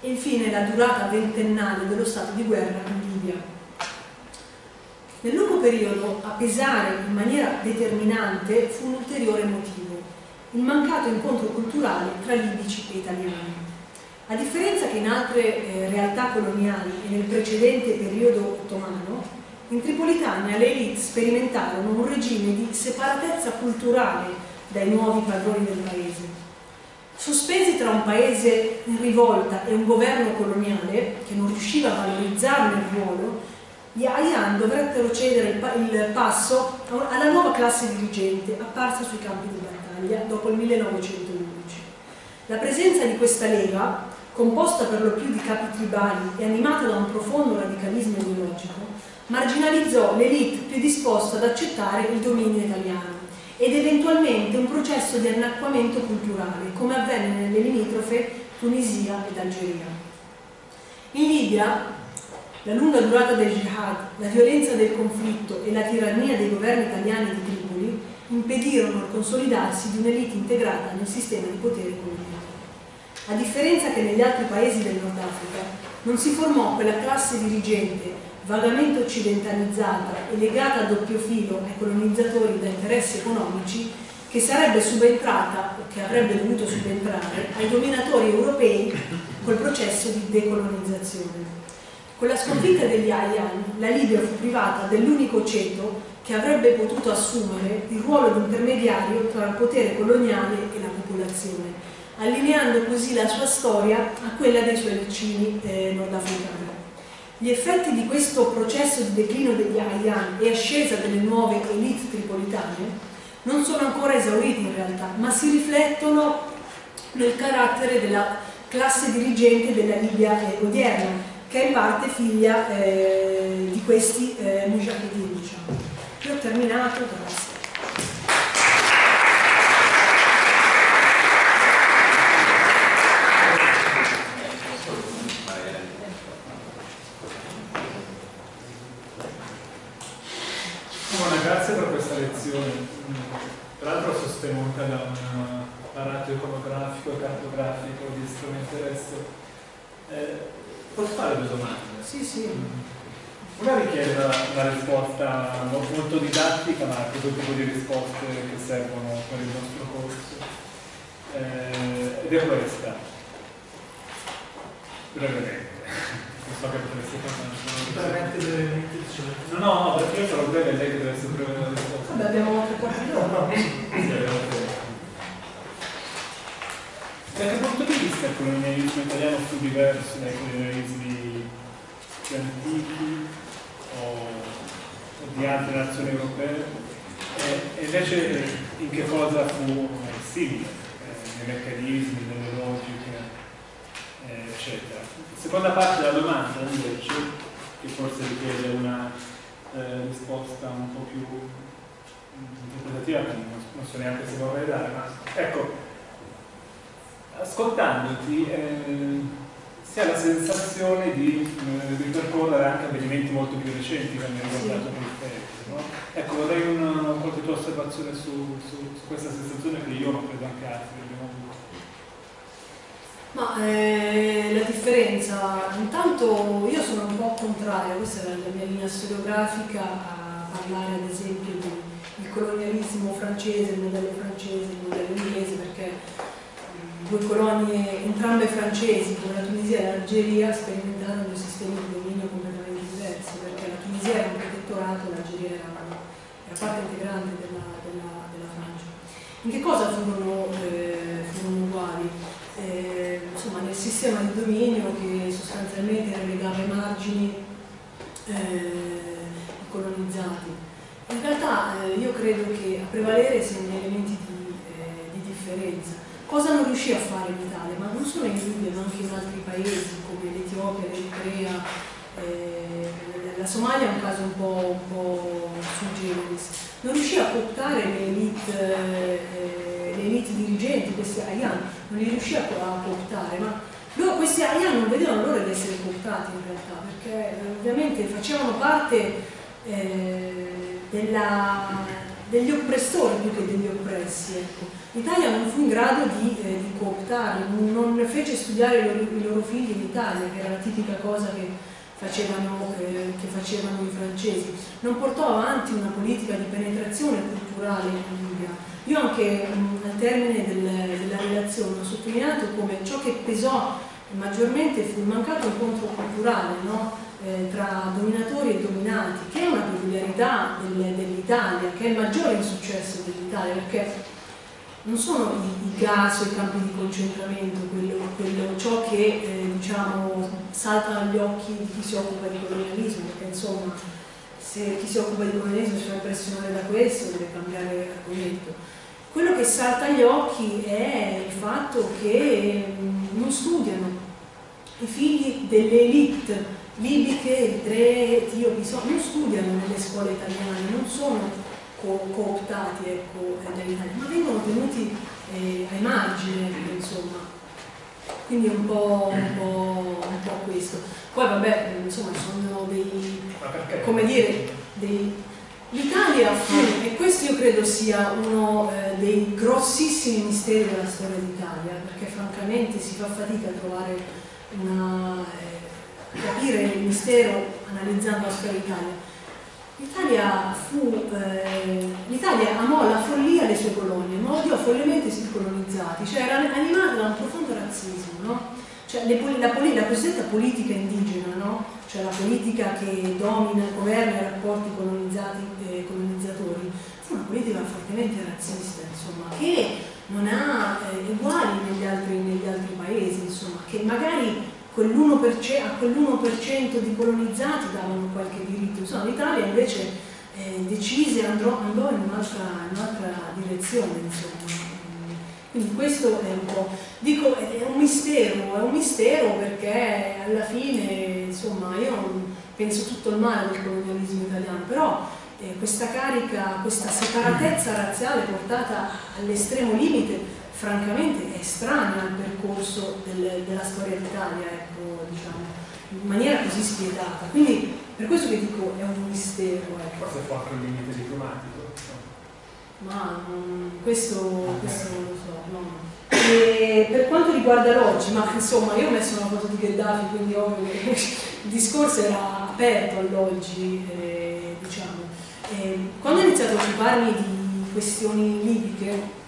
B: e infine la durata ventennale dello stato di guerra in Libia. Nel lungo periodo a pesare in maniera determinante fu un ulteriore motivo, il mancato incontro culturale tra libici e italiani. A differenza che in altre eh, realtà coloniali e nel precedente periodo ottomano, in Tripolitania le elite sperimentarono un regime di separatezza culturale dai nuovi padroni del paese Sospesi tra un paese in rivolta e un governo coloniale che non riusciva a valorizzarne il ruolo, gli Ayan dovettero cedere il, passo alla nuova classe dirigente apparsa sui campi di battaglia dopo il 1911. La presenza di questa lega, composta per lo più di capi tribali e animata da un profondo radicalismo ideologico, marginalizzò l'elite più disposta ad accettare il dominio italiano ed eventualmente un processo di annacquamento culturale, come avvenne nelle limitrofe Tunisia ed Algeria. In Libia, la lunga durata del jihad, la violenza del conflitto e la tirannia dei governi italiani di Tripoli impedirono il consolidarsi di un'elite integrata nel sistema di potere coloniale. A differenza che negli altri paesi del Nord Africa, non si formò quella classe dirigente vagamente occidentalizzata e legata a doppio filo ai colonizzatori da interessi economici che sarebbe subentrata o che avrebbe dovuto subentrare ai dominatori europei col processo di decolonizzazione. Con la sconfitta degli Ayan, la Libia fu privata dell'unico ceto che avrebbe potuto assumere il ruolo di intermediario tra il potere coloniale e la popolazione, allineando così la sua storia a quella dei suoi vicini eh, nordafricani. Gli effetti di questo processo di declino degli Ayan e ascesa delle nuove elite tripolitane non sono ancora esauriti in realtà, ma si riflettono nel carattere della classe dirigente della Libia odierna, che è in parte figlia eh, di questi eh, mujahideen. Diciamo. Io ho terminato, grazie.
C: grazie per questa lezione, tra l'altro sostenuta da un apparato iconografico e cartografico di strumenti. Eh, posso fare due domande?
B: Sì, sì.
C: Una richiede una, risposta molto didattica, ma questo tipo di risposte che servono per il nostro corso. Eh, ed è questa. Brevemente. Non so che potreste
A: parlare. Brevemente, brevemente.
C: No, no, no, perché io sarò breve e lei che deve essere breve nella risposta.
B: Vabbè, abbiamo tre quarti d'ora.
C: Da che punto di vista il colonialismo italiano fu diverso dai colonialismi più antichi o, di altre nazioni europee? E, invece in che cosa fu simile? Eh, nei meccanismi, nelle logiche, eh, eccetera. Seconda parte della domanda invece, che forse richiede una eh, risposta un po' più interpretativa, non so neanche se vorrei dare, ma ecco, ascoltandoti eh, si ha la sensazione di eh, ripercorrere anche avvenimenti molto più recenti che hanno riguardato sì. il paese. No? Ecco, vorrei una, qualche tua osservazione su, su, su, questa sensazione che io, ma credo anche altri abbiamo avuto.
B: Ma eh, la differenza, intanto io sono un po' contraria, questa è la mia linea storiografica, a parlare ad esempio del colonialismo francese, il modello francese, il modello inglese, perché due colonie, entrambe francesi, come la Tunisia e l'Algeria, sperimentarono due sistemi di dominio completamente diversi, perché la Tunisia era un protettorato e l'Algeria era, era, parte integrante della, della, della, Francia. In che cosa furono, eh, furono uguali? Eh, insomma, nel sistema di dominio che sostanzialmente relegava i margini eh, colonizzati. In realtà eh, io credo che a prevalere siano gli elementi di, eh, di differenza Cosa non riuscì a fare l'Italia? Ma non solo in Libia, ma anche in altri paesi come l'Etiopia, l'Eritrea, eh, la Somalia è un caso un po', un po generis. Non riuscì a cooptare le elite, eh, le elite dirigenti, questi Ayan, non li riuscì a, cooptare, ma loro, questi Ayan non vedevano l'ora di essere cooptati in realtà, perché eh, ovviamente facevano parte eh, della, degli oppressori più che degli oppressi. Ecco. L'Italia non fu in grado di, eh, di cooptarli, non, fece studiare i loro, i loro, figli in Italia, che era la tipica cosa che facevano, eh, che facevano, i francesi. Non portò avanti una politica di penetrazione culturale in Libia. Io anche mh, al termine del, della relazione ho sottolineato come ciò che pesò maggiormente fu il mancato incontro culturale no? Eh, tra dominatori e dominati, che è una peculiarità dell'Italia, che è il maggiore insuccesso dell'Italia, perché non sono i, i gas o i campi di concentramento quello, quello, ciò che eh, diciamo, salta agli occhi di chi si occupa di colonialismo, perché insomma se chi si occupa di colonialismo si fa impressionare da questo deve cambiare argomento. Quello che salta agli occhi è il fatto che mh, non studiano i figli delle elite libiche, eritree, etiopi, non studiano nelle scuole italiane, non sono co cooptati ecco, dall'Italia, ma vengono tenuti eh, ai margini, insomma. Quindi un po', un, po', un po', questo. Poi vabbè, insomma, sono dei, come dire, dei... L'Italia fu, e questo io credo sia uno eh, dei grossissimi misteri della storia d'Italia, perché francamente si fa fatica a trovare una... Eh, capire il mistero analizzando la storia d'Italia L'Italia eh, amò la follia alle sue colonie, ma odiò follemente i colonizzati, cioè era animata da un profondo razzismo, no? Cioè, le, la, la, cosiddetta politica indigena, no? cioè la politica che domina, governa i rapporti colonizzati e colonizzatori, fu una politica fortemente razzista, insomma, che non ha eh, uguali negli altri, negli altri paesi, insomma, che magari quell'1%, a quell'1% di colonizzati davano qualche diritto, insomma l'Italia invece eh, decise andò, andò in un'altra un direzione, insomma. Quindi questo è un po', dico, è un mistero, è un mistero perché alla fine, insomma, io penso tutto il male del colonialismo italiano, però eh, questa carica, questa separatezza razziale portata all'estremo limite, francamente è estranea al percorso del, della storia d'Italia, ecco, diciamo, in maniera così spietata. Quindi per questo che dico è un mistero. Ecco.
C: Forse fu anche un limite diplomatico.
B: Ma non, questo, questo non lo so. No. E per quanto riguarda l'oggi, ma insomma io ho messo una foto di Gheddafi, quindi ovvio che il discorso era aperto all'oggi, eh, diciamo. Eh, quando ho iniziato a occuparmi di questioni libiche,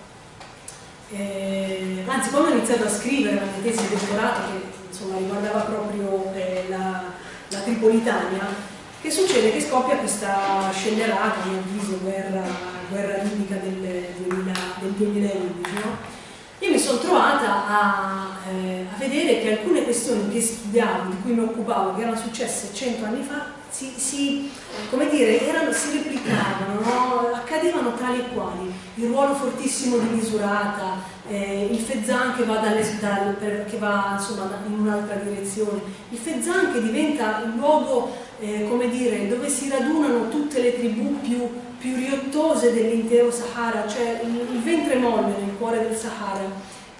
B: eh, anzi quando ho iniziato a scrivere mia tesi di dottorato che insomma, riguardava proprio eh, la, la Tripolitania, che succede? Che scoppia questa scellerata, a mio avviso, guerra, guerra libica del, 2000, del 2011, no? Io mi sono trovata a, eh, a, vedere che alcune questioni che studiavo, di cui mi occupavo, che erano successe cento anni fa, si, si, come dire, erano, si replicavano, no? accadevano tali e quali. Il ruolo fortissimo di misurata, eh, il Fezzan che va, dalle, dal, per, che va insomma, in un'altra direzione, il Fezzan che diventa il luogo eh, come dire, dove si radunano tutte le tribù più, più riottose dell'intero Sahara, cioè il, il, ventre molle nel cuore del Sahara.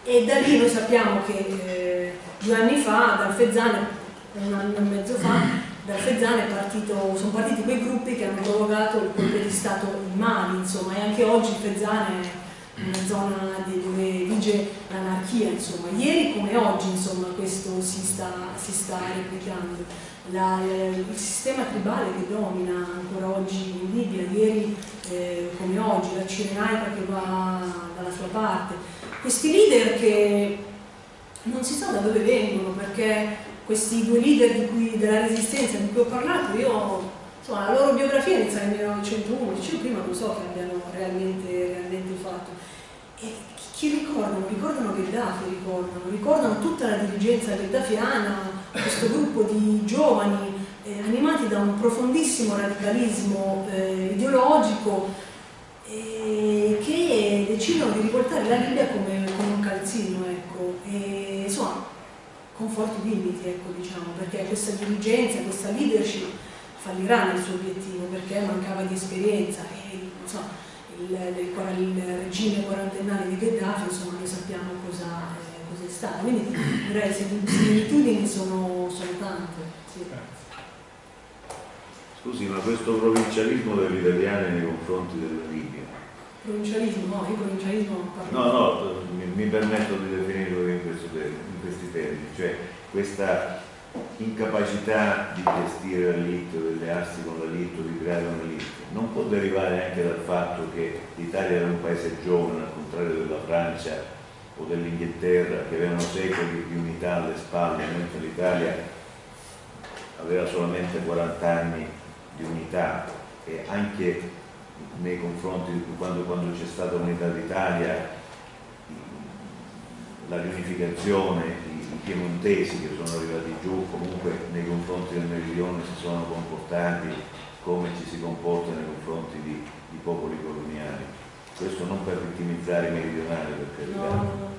B: E da lì noi sappiamo che eh, due anni fa, dal Fezzan, un anno e mezzo fa, dal Fezzan partito, sono partiti quei gruppi che hanno provocato il colpo di Stato in Mali, insomma, e anche oggi il Fezzan è una zona dove vige l'anarchia, insomma. Ieri come oggi, insomma, questo si sta, si sta replicando la, il sistema tribale che domina ancora oggi in Libia, ieri eh, come oggi, la Cirenaica che va dalla sua parte, questi leader che non si sa da dove vengono perché questi due leader cui, della resistenza di cui ho parlato, io, insomma, la loro biografia inizia nel 1911, io prima non so che abbiano realmente, realmente fatto. E chi ricordano? Ricordano Gheddafi, ricordano, ricordano tutta la dirigenza gheddafiana, questo gruppo di giovani eh, animati da un profondissimo radicalismo eh, ideologico che decidono di riportare la Libia come, come un calzino, ecco, e, insomma, con forti limiti, ecco, diciamo, perché questa dirigenza, questa leadership fallirà nel suo obiettivo perché mancava di esperienza e insomma, il, il, il regime quarantennale di Gheddafi, insomma, noi sappiamo cosa è stata. Quindi direi che le similitudini sono, sono tante. Sì.
D: Scusi, ma questo provincialismo degli italiani nei confronti della Libia?
B: Provincialismo? No, io provincialismo
D: No, no, mi, mi, permetto di definirlo in, questi termini, cioè questa incapacità di gestire la l'elite, di allearsi con la l'elite, di creare una un'elite, non può derivare anche dal fatto che l'Italia era un paese giovane, al contrario della Francia o dell'Inghilterra che avevano secoli di unità alle spalle, mentre l'Italia aveva solamente 40 anni di unità. E anche nei confronti di quando, quando c'è stata l'unità d'Italia la riunificazione, i, piemontesi che sono arrivati giù comunque nei confronti del meridione si sono comportati come ci si comporta nei confronti di, di popoli coloniali questo non per vittimizzare i meridionali, per carità. No,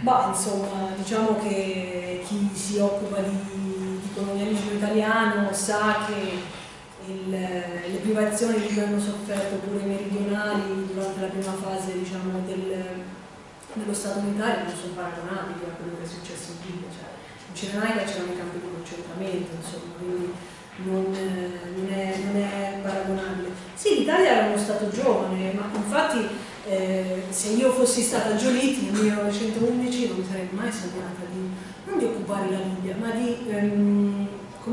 B: Bah, insomma, diciamo che chi si occupa di, di colonialismo italiano sa che il, le privazioni di cui hanno sofferto pure i meridionali durante la prima fase diciamo, del, dello Stato unitario non sono paragonabili a quello che è successo in Libia. Cioè, in Cirenaica c'erano i campi di concentramento, insomma, quindi non, non, è, non è, paragonabile. Sì, l'Italia era uno Stato giovane, ma infatti eh, se io fossi stata Giolitti nel 1911 non mi sarei mai sognata di, non di occupare la Libia, ma di ehm,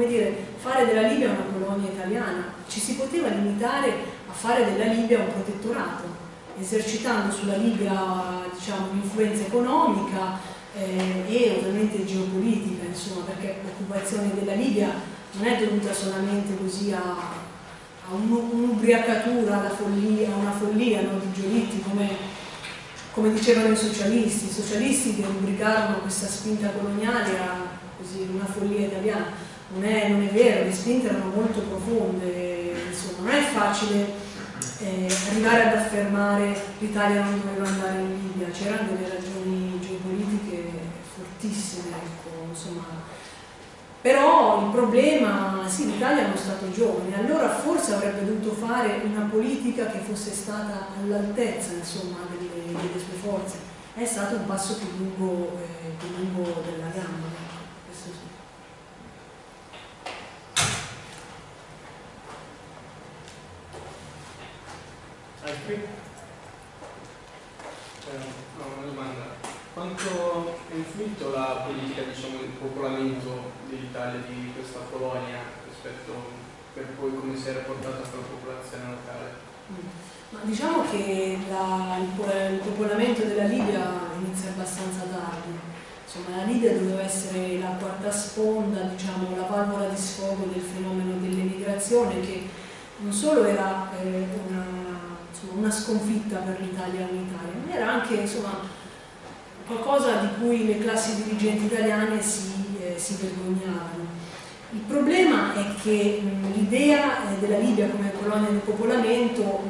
B: dire, fare della Libia una colonia italiana. Ci si poteva limitare a fare della Libia un protettorato, esercitando sulla Libia diciamo, un'influenza economica eh, e ovviamente geopolitica, insomma, perché l'occupazione della Libia non è dovuta solamente così a, a un'ubriacatura, a una follia no, di Giolitti, come, come, dicevano i socialisti. I socialisti che rubricarono questa spinta coloniale a così, una follia italiana. Non è, non è vero, le spinte erano molto profonde, insomma, non è facile eh, arrivare ad affermare l'Italia non doveva andare in Libia, c'erano delle ragioni geopolitiche fortissime, ecco, insomma, però il problema, sì, l'Italia è uno Stato giovane, allora forse avrebbe dovuto fare una politica che fosse stata all'altezza delle, delle, sue forze. È stato un passo più lungo, eh, più lungo della gamba. Questo sì.
C: Altri?
E: Eh, una domanda. Quanto ha influito la politica diciamo, di popolamento dell'Italia di questa colonia rispetto per poi come si è rapportata con la popolazione locale?
B: Mm. Ma diciamo che la, il, il popolamento della Libia inizia abbastanza tardi. Insomma, la Libia doveva essere la quarta sponda, diciamo, la valvola di sfogo del fenomeno dell'emigrazione che non solo era eh, una, insomma, una, sconfitta per l'Italia unitaria, ma era anche insomma, qualcosa di cui le classi dirigenti italiane si, eh, si vergognavano. Il problema è che l'idea eh, della Libia come colonia di popolamento,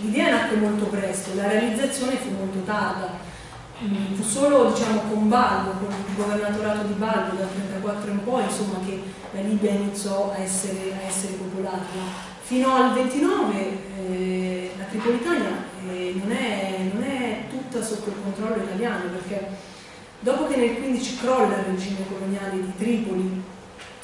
B: l'idea nacque molto presto, la realizzazione fu molto tarda. fu solo diciamo, con Balbo, con il governatorato di Balbo dal 1934 in poi, insomma, che la Libia iniziò a essere, a essere popolata. Fino al 29 eh, Tripolitania eh, non, è, non, è, tutta sotto il controllo italiano perché dopo che nel 15 crolla il regime coloniale di Tripoli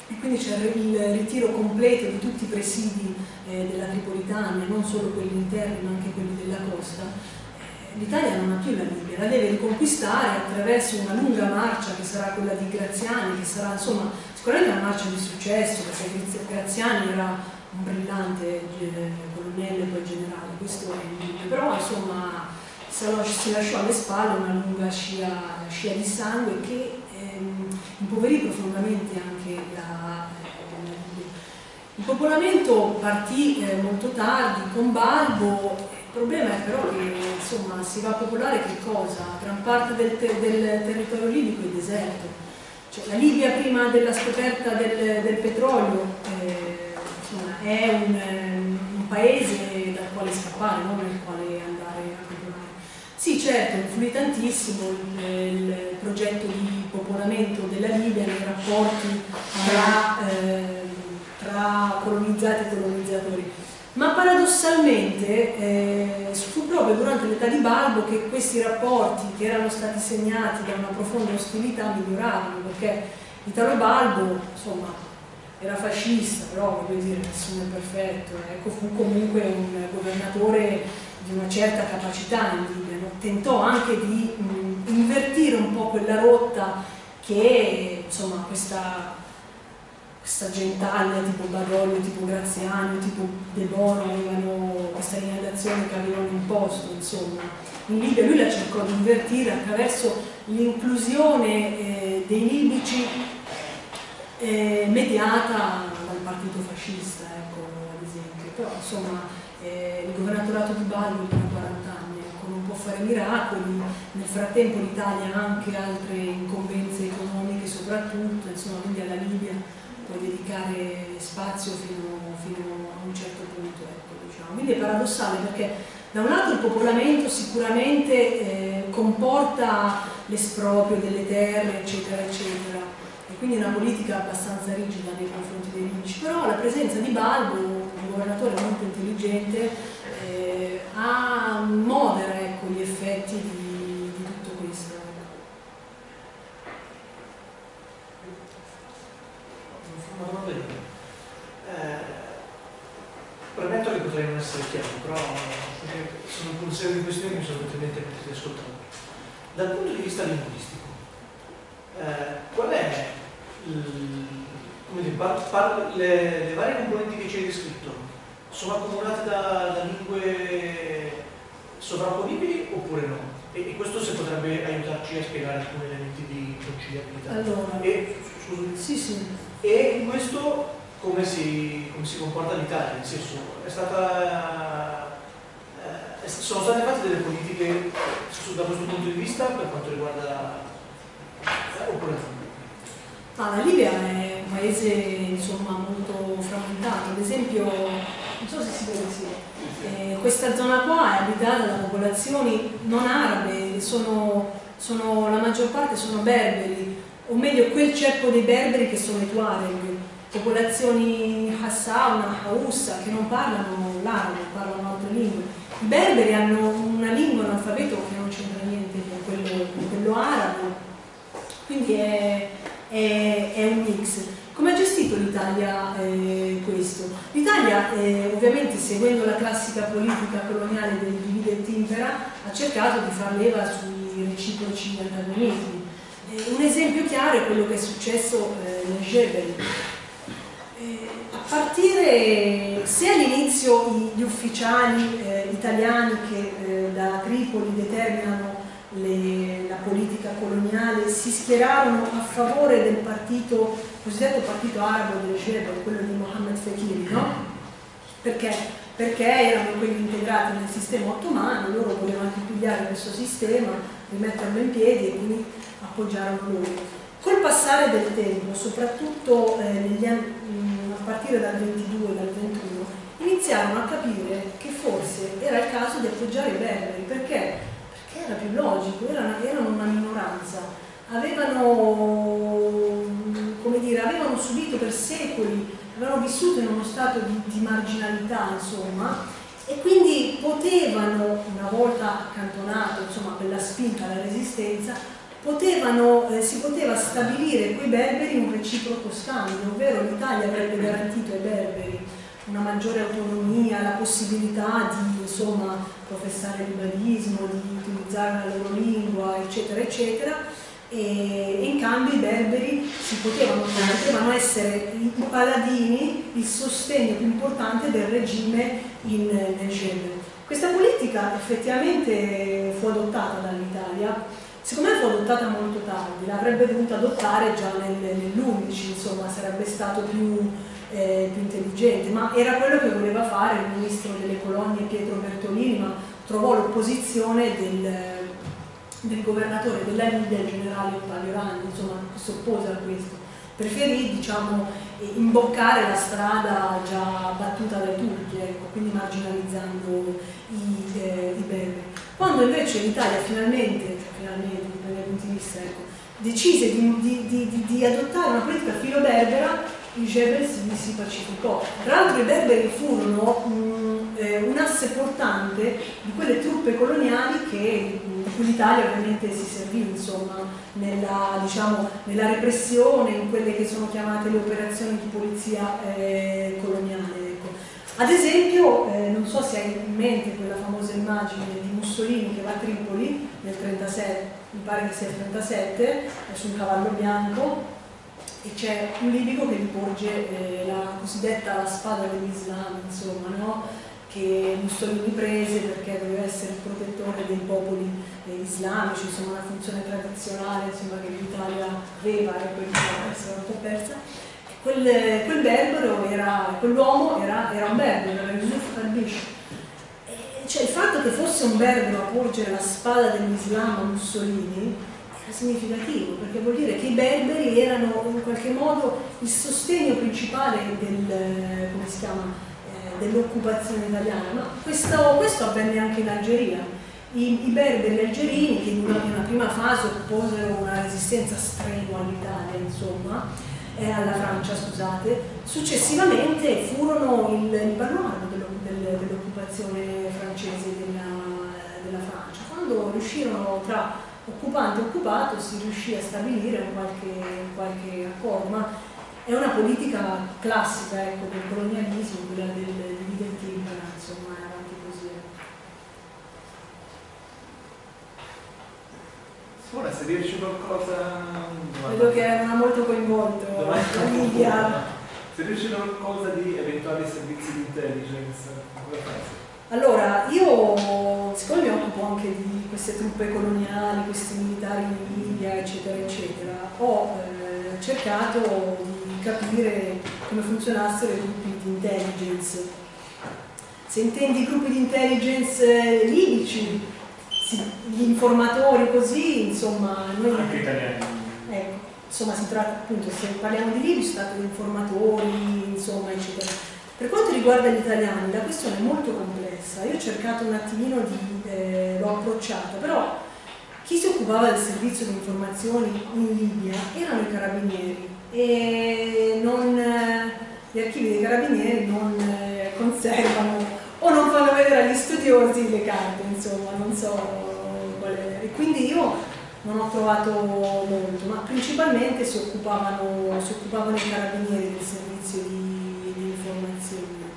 B: e quindi c'è il ritiro completo di tutti i presidi eh, della Tripolitania, non solo quelli interni ma anche quelli della costa, eh, l'Italia non ha più la Libia, la deve riconquistare attraverso una lunga marcia che sarà quella di Graziani, che sarà insomma sicuramente una marcia di successo perché Graziani era un brillante eh, colonnello e poi generale, questo è il però insomma si lasciò alle spalle una lunga scia, scia di sangue che ehm, impoverì profondamente anche la, eh, il popolamento partì eh, molto tardi con Balbo, il problema è però che insomma, si va a popolare che cosa? Gran parte del, te del territorio libico è deserto. Cioè, la Libia prima della scoperta del, del petrolio eh, insomma, è un, paese dal quale scappare, non nel quale andare a popolare. Sì, certo, influì tantissimo il, il, progetto di popolamento della Libia nei rapporti tra, eh, tra colonizzati e colonizzatori. Ma paradossalmente eh, fu proprio durante l'età di Balbo che questi rapporti, che erano stati segnati da una profonda ostilità, migliorarono, perché Italo Balbo, insomma, era fascista, però voglio dire, nessuno è perfetto, ecco, fu comunque un governatore di una certa capacità in Libia, no? tentò anche di mh, invertire un po' quella rotta che insomma questa, questa gentaglia tipo Badoglio, tipo Graziani, tipo De Bono avevano questa linea d'azione che avevano imposto, insomma. In Libia lui la cercò di invertire attraverso l'inclusione eh, dei libici eh, mediata dal partito fascista, ecco, ad esempio. Però insomma eh, il governatorato di Bali dura 40 anni, ecco, non può fare miracoli, nel frattempo l'Italia ha anche altre incombenze economiche soprattutto, insomma quindi alla Libia può dedicare spazio fino, fino a un certo punto. Ecco, diciamo. Quindi è paradossale perché da un lato il popolamento sicuramente eh, comporta l'esproprio delle terre, eccetera, eccetera, quindi una politica abbastanza rigida nei confronti dei libici, però la presenza di Balbo, un governatore molto intelligente, eh, ha, modera ecco, gli effetti di, di tutto questo.
A: Eh, premetto che potrei non essere chiaro, però sono un po' di questioni che mi sono venuti in ascoltando. Dal punto di vista linguistico, eh, qual è dire, par, par, le, le, varie componenti che ci hai descritto sono accomunate da, da lingue sovrapponibili oppure no? E, e, questo se potrebbe aiutarci a spiegare alcuni elementi di conciliabilità.
B: Allora,
A: e,
B: sì, sì.
A: e questo come si, come si comporta l'Italia, nel senso è stata, eh, sono state fatte delle politiche da questo punto di vista per quanto riguarda eh, oppure no?
B: Ah, la Libia è un paese insomma, molto frammentato, ad esempio, non so se si vede sì, eh, questa zona qua è abitata da popolazioni non arabe, sono, sono, la maggior parte sono berberi, o meglio quel ceppo dei berberi che sono i Tuareg, popolazioni Hassauna, Haussa, che non parlano l'arabo, parlano altre lingue. I berberi hanno una lingua, un alfabeto che non c'entra niente con quello, con quello arabo, quindi è, è, è, un mix. Come ha gestito l'Italia eh, questo? L'Italia, eh, ovviamente seguendo la classica politica coloniale del divide e timpera, ha cercato di far leva sui reciproci antagonismi. Eh, un esempio chiaro è quello che è successo eh, nel Jebel. Eh, a partire, se all'inizio gli ufficiali eh, italiani che da Tripoli determinano le, la politica coloniale si schierarono a favore del partito, cosiddetto partito arabo del Jebel, quello di Mohammed Fekiri, no? Perché? Perché erano quelli integrati nel sistema ottomano, loro volevano pigliare questo sistema, rimetterlo in piedi e quindi appoggiarono loro. Col passare del tempo, soprattutto eh, anni, a partire dal 22, dal 21, iniziarono a capire che forse era il caso di appoggiare i berberi, perché era più logico, erano, erano una minoranza, avevano, dire, avevano subito per secoli, avevano vissuto in uno stato di, di marginalità, insomma, e quindi potevano, una volta accantonato insomma, quella spinta alla resistenza, potevano, eh, si poteva stabilire con i berberi un reciproco scambio, ovvero l'Italia avrebbe garantito ai berberi una maggiore autonomia, la possibilità di insomma, professare il liberismo, di utilizzare la loro lingua, eccetera, eccetera, e in cambio i berberi potevano, potevano, essere i paladini, il sostegno più importante del regime in, nel Yemen. Questa politica effettivamente fu adottata dall'Italia, secondo me fu adottata molto tardi, l'avrebbe dovuta adottare già nel, nell'11, insomma sarebbe stato più eh, più intelligente, ma era quello che voleva fare il ministro delle colonie Pietro Bertolini, ma trovò l'opposizione del, del, governatore della Libia, il generale Palio Ragni, insomma, si oppose a questo. Preferì diciamo, imboccare la strada già battuta dai turchi, ecco, quindi marginalizzando i, eh, i berberi. Quando invece l'Italia finalmente, cioè finalmente, dal mio punto di vista, ecco, decise di, di, di, di adottare una politica filo-berbera, il Jebel si, si pacificò. Tra l'altro i berberi furono mh, eh, un asse portante di quelle truppe coloniali che, cui l'Italia ovviamente si servì insomma, nella, diciamo, nella, repressione, in quelle che sono chiamate le operazioni di polizia eh, coloniale. Ecco. Ad esempio, eh, non so se hai in mente quella famosa immagine di Mussolini che va a Tripoli nel 37, mi pare che sia il 37, su un cavallo bianco, e c'è un libico che riporge eh, la cosiddetta spada dell'Islam, insomma, no? che Mussolini prese perché doveva essere il protettore dei popoli eh, islamici, insomma una funzione tradizionale insomma, che l'Italia aveva e poi un po' persa. Quel, quel berbero era, quell'uomo era, era, un berbero, era Yusuf al-Bish. Cioè il fatto che fosse un berbero a porgere la spada dell'Islam a Mussolini significativo, perché vuol dire che i berberi erano in qualche modo il sostegno principale del, eh, dell'occupazione italiana, ma questo, questo, avvenne anche in Algeria. I, i berberi algerini, che in una, in una, prima fase opposero una resistenza strenua all'Italia, insomma, eh, alla Francia, scusate, successivamente furono il, il baluardo dell'occupazione francese della, della Francia, quando riuscirono tra occupante occupato si riuscì a stabilire un qualche, qualche accordo, ma è una politica classica ecco, del colonialismo, quella del impera, insomma, è avanti così.
C: Ora se riesci qualcosa...
B: Vedo che era molto coinvolto la Libia.
C: Se riesci qualcosa di eventuali servizi di intelligence?
B: Allora, io siccome mi occupo anche di queste truppe coloniali, questi militari in Libia, eccetera, eccetera, ho eh, cercato di capire come funzionassero i gruppi di intelligence. Se intendi gruppi di intelligence libici, sì, gli informatori così, insomma, noi...
C: Anche italiani.
B: Ecco, insomma si tratta appunto, se parliamo di libici si tratta di informatori, insomma, eccetera. Per quanto riguarda gli italiani, la questione è molto complessa. Io ho cercato un attimino di... Eh, l'ho approcciata, però chi si occupava del servizio di informazioni in Libia erano i carabinieri e non, gli archivi dei carabinieri non eh, conservano o non fanno vedere agli studiosi le carte, insomma, non so qual è. E quindi io non ho trovato molto, ma principalmente si occupavano, si occupavano i carabinieri del servizio di, informazioni.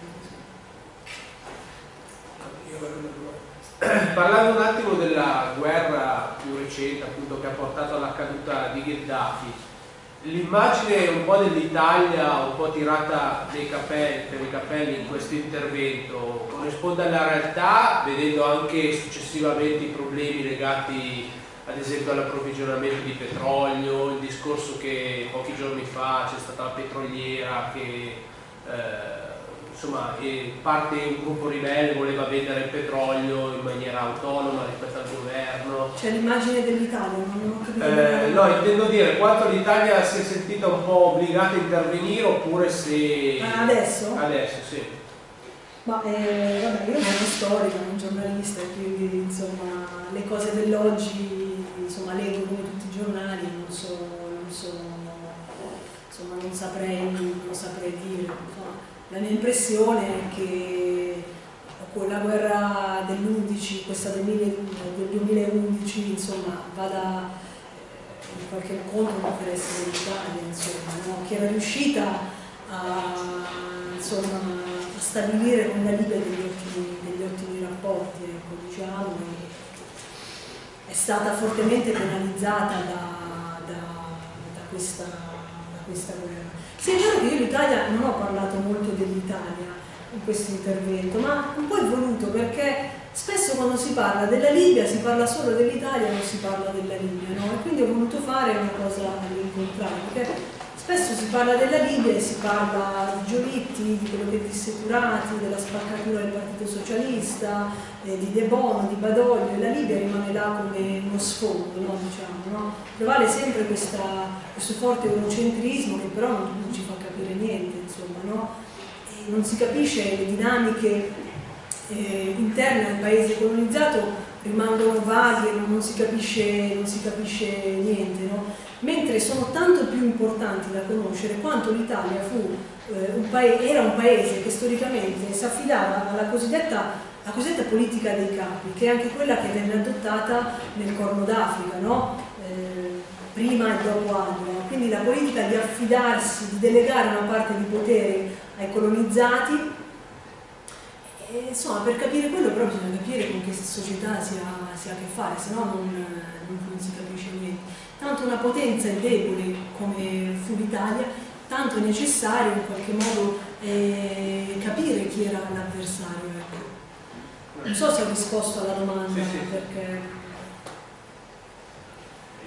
E: Parlando un attimo della guerra più recente appunto, che ha portato alla caduta di Gheddafi, l'immagine un po' dell'Italia un po' tirata capelli, per i capelli in questo intervento corrisponde alla realtà vedendo anche successivamente i problemi legati ad esempio all'approvvigionamento di petrolio, il discorso che pochi giorni fa c'è stata la petroliera che insomma, parte un gruppo ribelle voleva vendere il petrolio in maniera autonoma rispetto al governo.
B: C'è l'immagine dell'Italia, non ho capito.
E: Eh, no, intendo dire quanto l'Italia si è sentita un po' obbligata a intervenire oppure se...
B: Ah, adesso?
E: Adesso, sì.
B: Ma eh, vabbè, io sono storica, non giornalista, quindi insomma le cose dell'oggi insomma leggo come tutti i giornali, non so, non saprei, non saprei dire. Insomma la mia impressione è che con la guerra dell'11, questa del, 2011, insomma, vada eh, in qualche modo l'interesse dell'Italia, insomma, no? che era riuscita a, insomma, a, stabilire con la Libia degli ottimi, degli ottimi rapporti, ecco, diciamo, è stata fortemente penalizzata da, da, da, questa, questa guerra. Sì, è vero che io l'Italia non ho parlato molto dell'Italia in questo intervento, ma un po' è voluto perché spesso quando si parla della Libia si parla solo dell'Italia e non si parla della Libia, no? E quindi ho voluto fare una cosa all'incontrario, perché spesso si parla della Libia e si parla di Giolitti, di quello che disse Turati, della spaccatura del Partito Socialista, eh, di De Bono, di Badoglio, e la Libia rimane là come uno sfondo, no? diciamo, no? Prevale sempre questa, questo forte eurocentrismo che però non, non ci fa capire niente, insomma, no? non si capisce le dinamiche eh, interne al paese colonizzato rimangono vaghe, non non si capisce niente, no? Mentre sono tanto più importanti da conoscere quanto l'Italia eh, era un paese che storicamente si affidava alla cosiddetta, cosiddetta, politica dei capi, che è anche quella che venne adottata nel Corno d'Africa, no? eh, prima e dopo Adria. Quindi la politica di affidarsi, di delegare una parte di potere ai colonizzati e, insomma, per capire quello però bisogna capire con che società si ha, si ha a che fare, se no non, non, si capisce niente. Tanto una potenza è debole come fu l'Italia, tanto è necessario in qualche modo eh, capire chi era l'avversario. Ecco. Non so se ho risposto alla domanda, sì, sì. perché...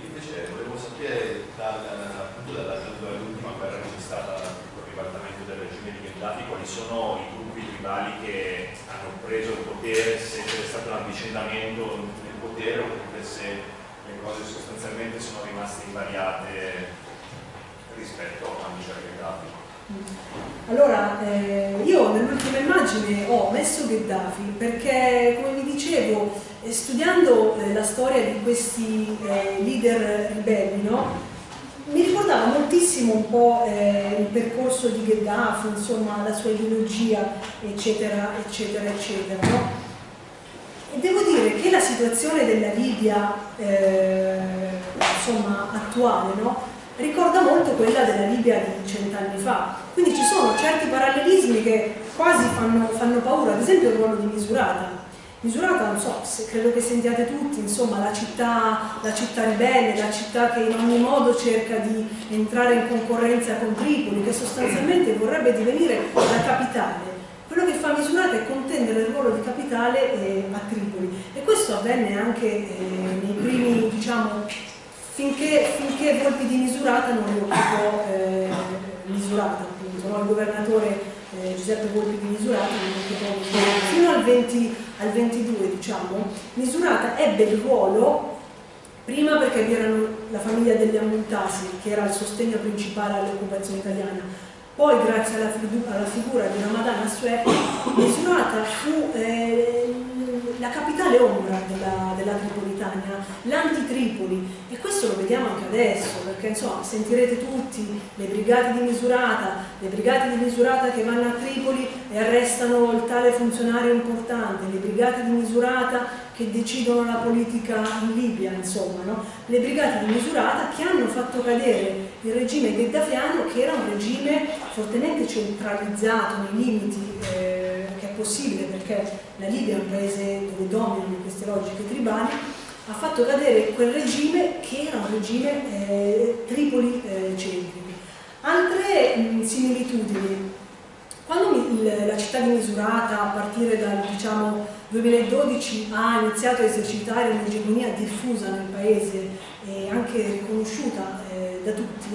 F: Io invece volevo sapere dall'ultima guerra che c'è stata il ribaltamento del regime di Gheddafi quali sono i gruppi tribali che hanno preso il potere, se c'è stato un avvicendamento nel potere oppure se cose sostanzialmente sono rimaste invariate rispetto a c'era Gheddafi.
B: Allora, eh, io nell'ultima immagine ho messo Gheddafi perché, come vi dicevo, eh, studiando eh, la storia di questi eh, leader ribelli, no? mi ricordava moltissimo un po' eh, il percorso di Gheddafi, insomma la sua ideologia, eccetera, eccetera, eccetera. No? E devo dire che la situazione della Libia eh, insomma, attuale no? ricorda molto quella della Libia di cent'anni fa. Quindi ci sono certi parallelismi che quasi fanno, fanno paura, ad esempio il ruolo di Misurata misurata, non so, se credo che sentiate tutti, insomma, la città, la città ribelle, la città che in ogni modo cerca di entrare in concorrenza con Tripoli, che sostanzialmente vorrebbe divenire la capitale. Quello che fa misurata è contendere il ruolo di capitale eh, a Tripoli e questo avvenne anche eh, nei primi, diciamo, finché, finché Volpi di Misurata non rioccupò eh, Misurata, appunto, no? il governatore eh, Giuseppe Volpi di Misurata non Misurata. Fino al, 20, al 22, diciamo, Misurata ebbe il ruolo prima perché vi erano la famiglia degli Ammontasi, che era il sostegno principale all'occupazione italiana, poi grazie alla, alla, figura di Ramadan Assuer, Misurata fu eh, la capitale ombra della, della Tripolitania, l'anti-Tripoli. E questo lo vediamo anche adesso perché insomma sentirete tutti le brigate di Misurata, le brigate di Misurata che vanno a Tripoli e arrestano il tale funzionario importante, le brigate di Misurata che decidono la politica in Libia, insomma, no? le brigate di Misurata che hanno fatto cadere il regime gheddafiano che era un regime fortemente centralizzato nei limiti eh, che è possibile perché la Libia è un paese dove dominano queste logiche tribali, ha fatto cadere quel regime che era un regime eh, Tripoli eh, centrico. Altre mh, similitudini, quando il, la città di Misurata a partire dal diciamo, 2012 ha iniziato a esercitare un'egemonia diffusa nel paese e anche riconosciuta eh, da tutti,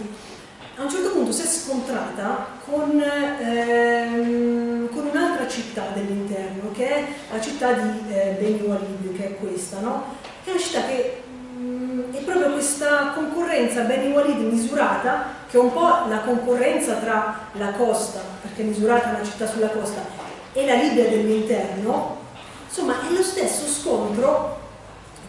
B: a un certo punto si è scontrata con, ehm, con un'altra città dell'interno, che è la città di eh, Beni Walid, che è questa, no? che è una città che mh, mm, è proprio questa concorrenza Beni Walid misurata, che è un po' la concorrenza tra la costa, perché misurata è una città sulla costa, e la Libia dell'interno, insomma è lo stesso scontro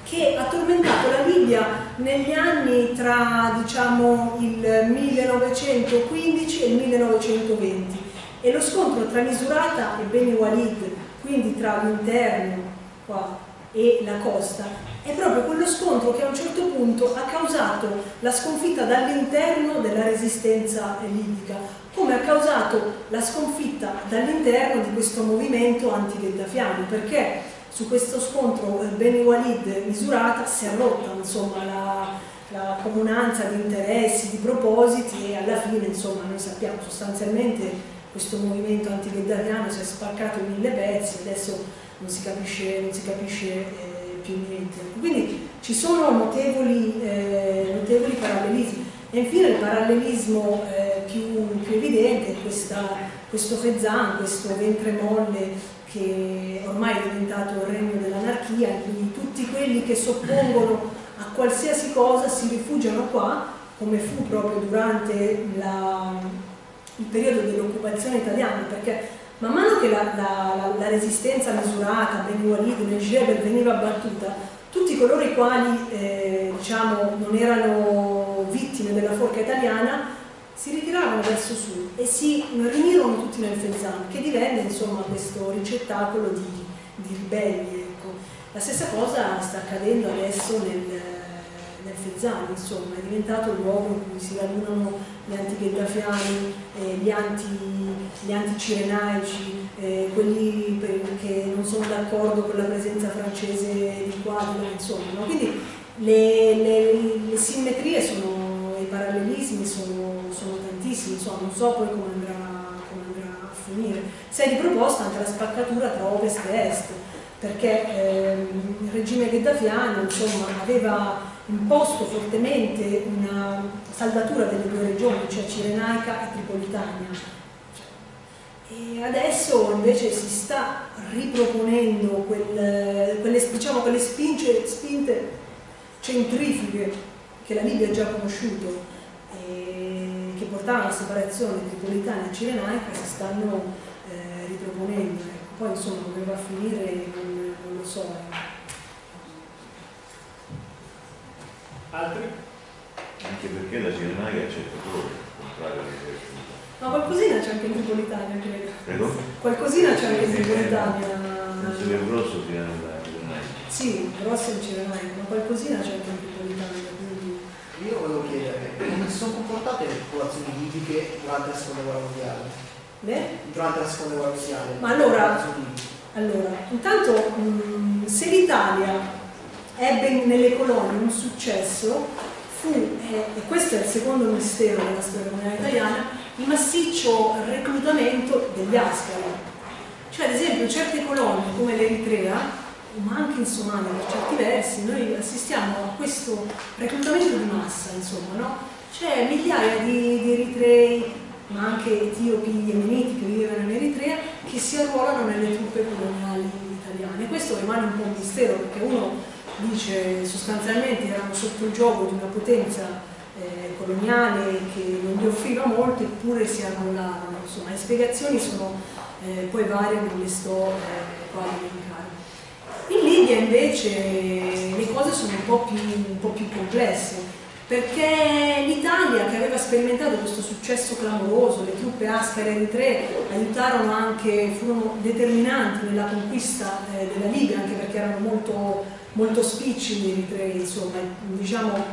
B: che ha tormentato la Libia negli anni tra diciamo, il 1915 e il 1920 e lo scontro tra Misurata e Beni Walid, quindi tra l'interno e la costa, è proprio quello scontro che a un certo punto ha causato la sconfitta dall'interno della resistenza libica, come ha causato la sconfitta dall'interno di questo movimento anti-gheddafiano, perché su questo scontro eh, Beni Walid misurata si è rotta insomma, la, la, comunanza di interessi, di propositi e alla fine insomma, noi sappiamo sostanzialmente questo movimento anti-gheddafiano si è spaccato in mille pezzi adesso non si capisce, non si capisce eh, più niente. Quindi ci sono notevoli, eh, notevoli parallelismi. E infine il parallelismo eh, più, più, evidente è questa, questo Fezzan, questo ventre molle che ormai è diventato il regno dell'anarchia, in cui tutti quelli che s'oppongono a qualsiasi cosa si rifugiano qua, come fu proprio durante la, il periodo dell'occupazione italiana, perché man mano che la, la, la resistenza misurata, Beni Walid, Niger veniva abbattuta, tutti coloro i quali eh, diciamo, non erano della forca italiana si ritirarono verso sud e si riunirono tutti nel Fezzan, che divenne insomma questo ricettacolo di, di ribelli. Ecco. La stessa cosa sta accadendo adesso nel, nel Fezzan, insomma, è diventato il luogo in cui si radunano gli antigheddafiani, eh, gli anti-cirenaici, eh, quelli che non sono d'accordo con la presenza francese di qua, insomma. No? Quindi le, le, le simmetrie sono i parallelismi sono, sono tantissimi, insomma, non so poi come andrà, come andrà, a finire. Si è riproposta anche la spaccatura tra ovest e est, perché ehm, il regime gheddafiano insomma, aveva imposto fortemente una saldatura delle due regioni, cioè Cirenaica e Tripolitania. E adesso invece si sta riproponendo quel, quelle, diciamo, quelle spinge, spinte centrifughe che la Libia ha già conosciuto e che portavano alla separazione tripolitana e cirenaica si stanno eh, riproponendo. Ecco. Poi insomma come va a finire non, non lo so. Eh.
C: Altri?
D: Anche perché la cirenaica è accettatore, contrario all'esercito.
B: Ma qualcosina c'è anche in Tripolitania, credo.
D: Prego?
B: Qualcosina c'è anche in Tripolitania.
D: Penso che il grosso cirenaica.
B: Sì, grosso in cirenaica, ma qualcosina c'è anche in Tripolitania.
G: Io volevo chiedere come si sono comportate le popolazioni libiche durante la seconda guerra mondiale?
B: Beh?
G: Durante la seconda guerra mondiale.
B: Ma allora, allora intanto mh, se l'Italia ebbe nelle colonie un successo fu, eh, e questo è il secondo mistero della storia comunale italiana, il massiccio reclutamento degli ascari. Cioè ad esempio certe colonie come l'Eritrea ma anche in Somalia per certi versi, noi assistiamo a questo reclutamento di massa, insomma, no? C'è migliaia di, di eritrei, ma anche etiopi, yemeniti che vivevano in Eritrea, che si arruolano nelle truppe coloniali italiane. Questo rimane un po' un mistero perché uno dice sostanzialmente erano sotto il gioco di una potenza eh, coloniale che non gli offriva molto eppure si arruolavano. Insomma, le spiegazioni sono eh, poi varie, non le sto eh, qua a elencare. In Libia invece le cose sono un po' più, un po più complesse perché l'Italia che aveva sperimentato questo successo clamoroso, le truppe Ascar e Eritree aiutarono anche, furono determinanti nella conquista eh, della Libia, anche perché erano molto, molto spicci gli Eritrei, insomma, diciamo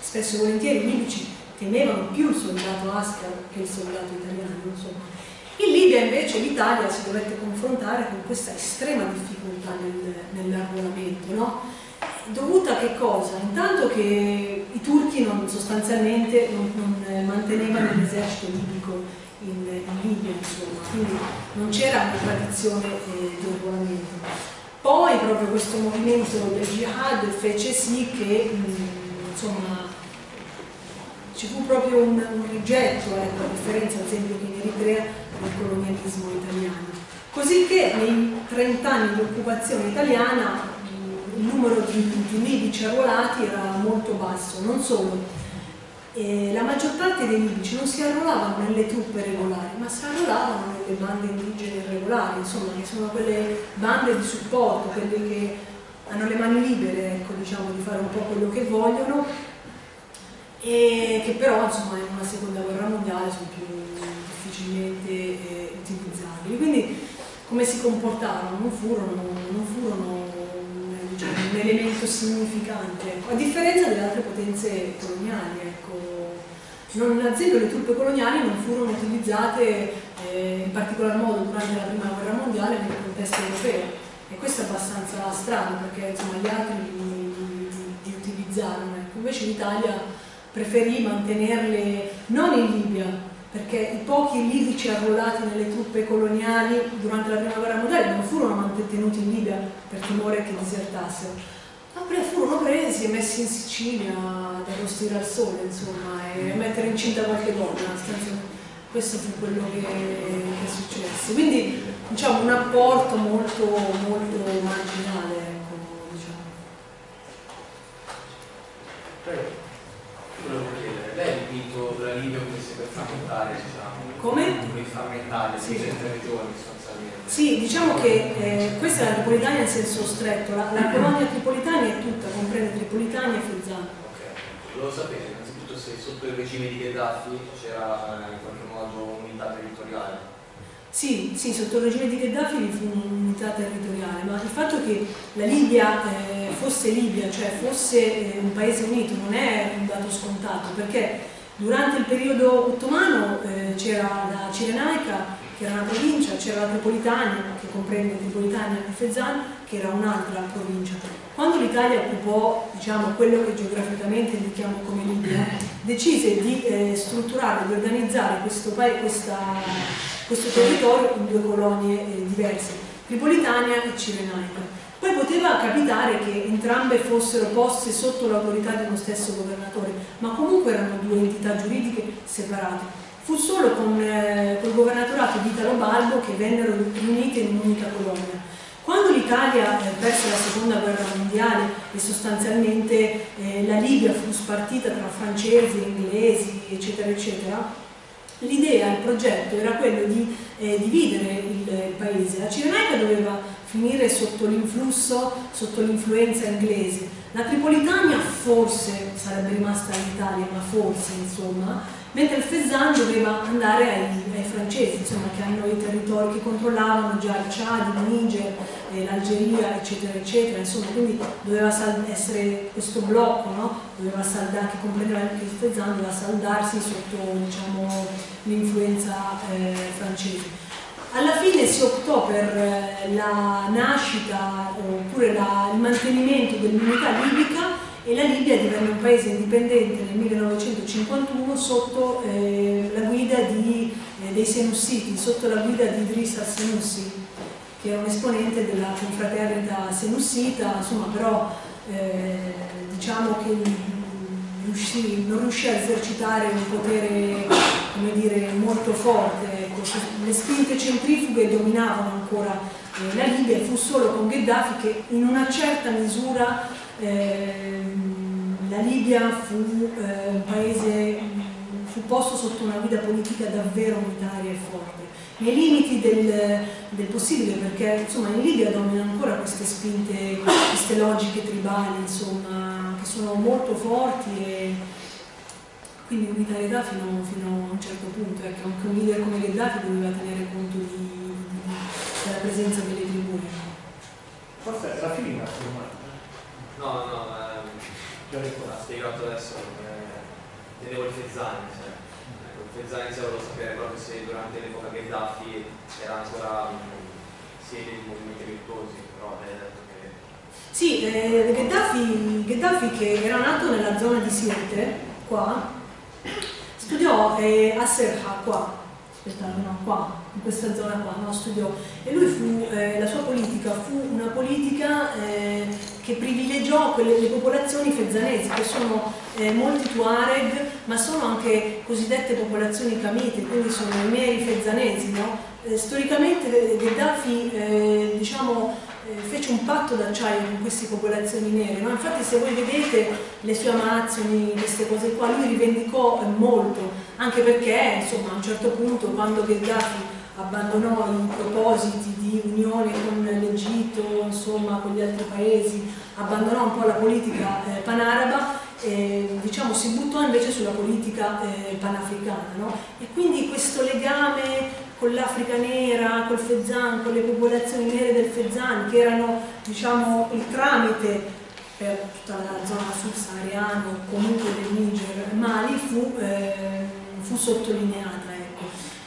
B: spesso e volentieri i libici temevano più il soldato Ascar che il soldato italiano, insomma. In Libia invece l'Italia si dovette confrontare con questa estrema difficoltà nel, nell'arruolamento, no? dovuta a che cosa? Intanto che i turchi non, sostanzialmente non, non mantenevano l'esercito libico in, in, Libia, insomma, quindi non c'era una tradizione eh, di arruolamento. Poi proprio questo movimento del jihad fece sì che mh, insomma, ci fu proprio un, un rigetto, ecco, a differenza ad esempio che in Eritrea del colonialismo italiano. Così che nei 30 anni di occupazione italiana il numero di, di libici arruolati era molto basso, non solo. E la maggior parte dei libici non si arruolavano nelle truppe regolari, ma si arruolavano nelle bande indigene regolari, insomma, che sono quelle bande di supporto, quelle che hanno le mani libere, ecco, diciamo, di fare un po' quello che vogliono, e che però, insomma, in una seconda guerra mondiale sono più difficilmente eh, utilizzabili. Quindi, come si comportarono? Non furono, non furono diciamo, un elemento significante, a differenza delle altre potenze coloniali. Ecco. Non, ad esempio le truppe coloniali non furono utilizzate eh, in particolar modo durante la prima guerra mondiale nel contesto europeo e questo è abbastanza strano perché insomma, gli altri li, li utilizzarono, ecco. invece l'Italia preferì mantenerle non in Libia perché i pochi libici arruolati nelle truppe coloniali durante la prima guerra mondiale non furono mantenuti in Libia per timore che disertassero, ma furono presi e messi in Sicilia ad arrostire al sole, insomma, e a mettere incinta qualche donna. Questo fu quello che, che successe. Quindi diciamo un apporto molto, molto marginale, ecco, diciamo.
H: Prego Libia come si per frammentare, diciamo.
B: Come?
H: Come frammentare, sì. le regioni sostanzialmente.
B: Sì, diciamo che eh, questa è la Tripolitania in senso stretto, la, la colonia Tripolitania è tutta, comprende Tripolitania e Fezzano.
H: Ok, volevo sapere innanzitutto se sotto il regime di Gheddafi c'era eh, in qualche modo unità territoriale.
B: Sì, sì, sotto il regime di Gheddafi vi fu un'unità territoriale, ma il fatto che la Libia eh, fosse Libia, cioè fosse eh, un paese unito, non è un dato scontato, perché durante il periodo ottomano eh, c'era la Cirenaica, che era una provincia, c'era la Tripolitania, che comprende Tripolitania e Fezzan, che era un'altra provincia. Quando l'Italia occupò diciamo, quello che geograficamente indichiamo come Libia, decise di eh, strutturare, di organizzare questo, questa questo territorio in due colonie eh, diverse, Tripolitania e Cirenaica. Poi poteva capitare che entrambe fossero poste sotto l'autorità di uno stesso governatore, ma comunque erano due entità giuridiche separate. Fu solo con eh, il governatorato di Italo Balbo che vennero riunite in un'unica colonia. Quando l'Italia eh, perse la seconda guerra mondiale e sostanzialmente eh, la Libia fu spartita tra francesi, inglesi, eccetera, eccetera, l'idea, il progetto era quello di eh, dividere il, il, paese. La Cirenaica doveva finire sotto l'influsso, sotto l'influenza inglese. La Tripolitania forse sarebbe rimasta all'Italia, ma forse insomma, mentre il Fezzan doveva andare ai, ai francesi, insomma, che hanno i territori che controllavano già il Chad, il Niger, eh, l'Algeria, eccetera, eccetera, insomma, quindi doveva essere questo blocco, no? doveva saldare, che comprendeva anche il Fezzan, doveva saldarsi sotto diciamo, l'influenza eh, francese. Alla fine si optò per eh, la nascita oppure la, il mantenimento dell'unità libica e la Libia divenne un paese indipendente nel 1951 sotto eh, la guida di, eh, dei Senussiti, sotto la guida di Idris al-Senussi, che era un esponente della confraternita senussita, insomma però eh, diciamo che riuscì, non riuscì a esercitare un potere dire, molto forte, ecco. Le spinte centrifughe dominavano ancora eh, la Libia, fu solo con Gheddafi che in una certa misura eh, la Libia fu eh, un paese, fu posto sotto una guida politica davvero unitaria e forte nei limiti del, del, possibile perché insomma in Libia dominano ancora queste spinte, queste logiche tribali insomma che sono molto forti e quindi unitarietà fino, fino a un certo punto ecco, anche un leader come Gheddafi doveva tenere conto di, di, della presenza delle tribù
C: forse la fine la domanda
H: no no ehm, l'ha spiegato adesso eh, tenevo il Fezzani cioè. Fezzani se volevo sapere proprio se durante l'epoca Gheddafi era ancora sede di movimenti virtuosi, però hai detto che...
B: Sì, eh, Gheddafi, Gheddafi, che era nato nella zona di Sirte, qua, studiò eh, a Serha, qua, aspettate, no, qua, in questa zona qua, no, studiò, e lui fu, eh, la sua politica fu una politica eh, che privilegiò quelle, le popolazioni fezzanesi, che sono eh, molti Tuareg, ma sono anche cosiddette popolazioni camite, quindi sono i neri fezzanesi. No? Eh, storicamente eh, Gheddafi diciamo, eh, fece un patto d'acciaio con queste popolazioni nere, no? infatti se voi vedete le sue amazioni, queste cose qua, lui rivendicò eh, molto, anche perché insomma, a un certo punto quando Gheddafi abbandonò i propositi di unione con l'Egitto, insomma con gli altri paesi, abbandonò un po' la politica eh, panaraba e diciamo, si buttò invece sulla politica eh, panafricana. No? E quindi questo legame con l'Africa nera, col Fezzan, con le popolazioni nere del Fezzan, che erano diciamo, il tramite per tutta la zona subsahariana o comunque del Niger, Mali, fu, eh, fu sottolineata.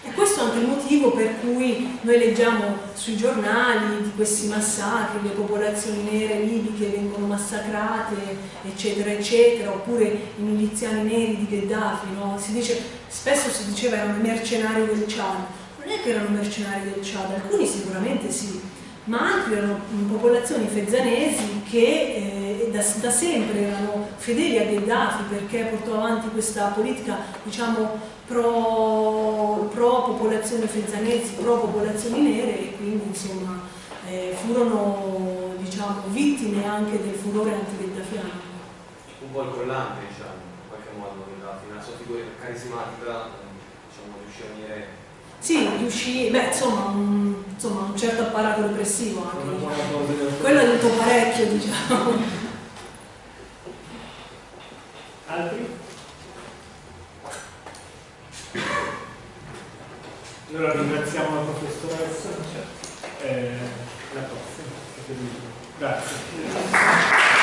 B: E questo è anche il motivo per cui noi leggiamo sui giornali di questi massacri, le popolazioni nere libiche vengono massacrate, eccetera, eccetera, oppure i miliziani neri di Gheddafi, no? si dice, spesso si diceva erano mercenari del Chad. Non è che erano mercenari del Chad, alcuni sicuramente sì, ma altri erano popolazioni fezzanesi che eh, da, da, sempre erano fedeli a Gheddafi perché portò avanti questa politica diciamo pro, pro popolazioni fezzanesi, pro popolazioni nere e quindi insomma eh, furono diciamo, vittime anche del furore anti-gheddafiano.
H: Un po' il collante diciamo, in qualche modo una sua figura carismatica diciamo, riuscì a venire
B: sì, riuscì, beh, insomma un, insomma, un certo apparato repressivo anche. Diciamo. Quello ha detto parecchio, diciamo.
C: Altri? Allora ringraziamo la professoressa. Eh, la prossima. Grazie.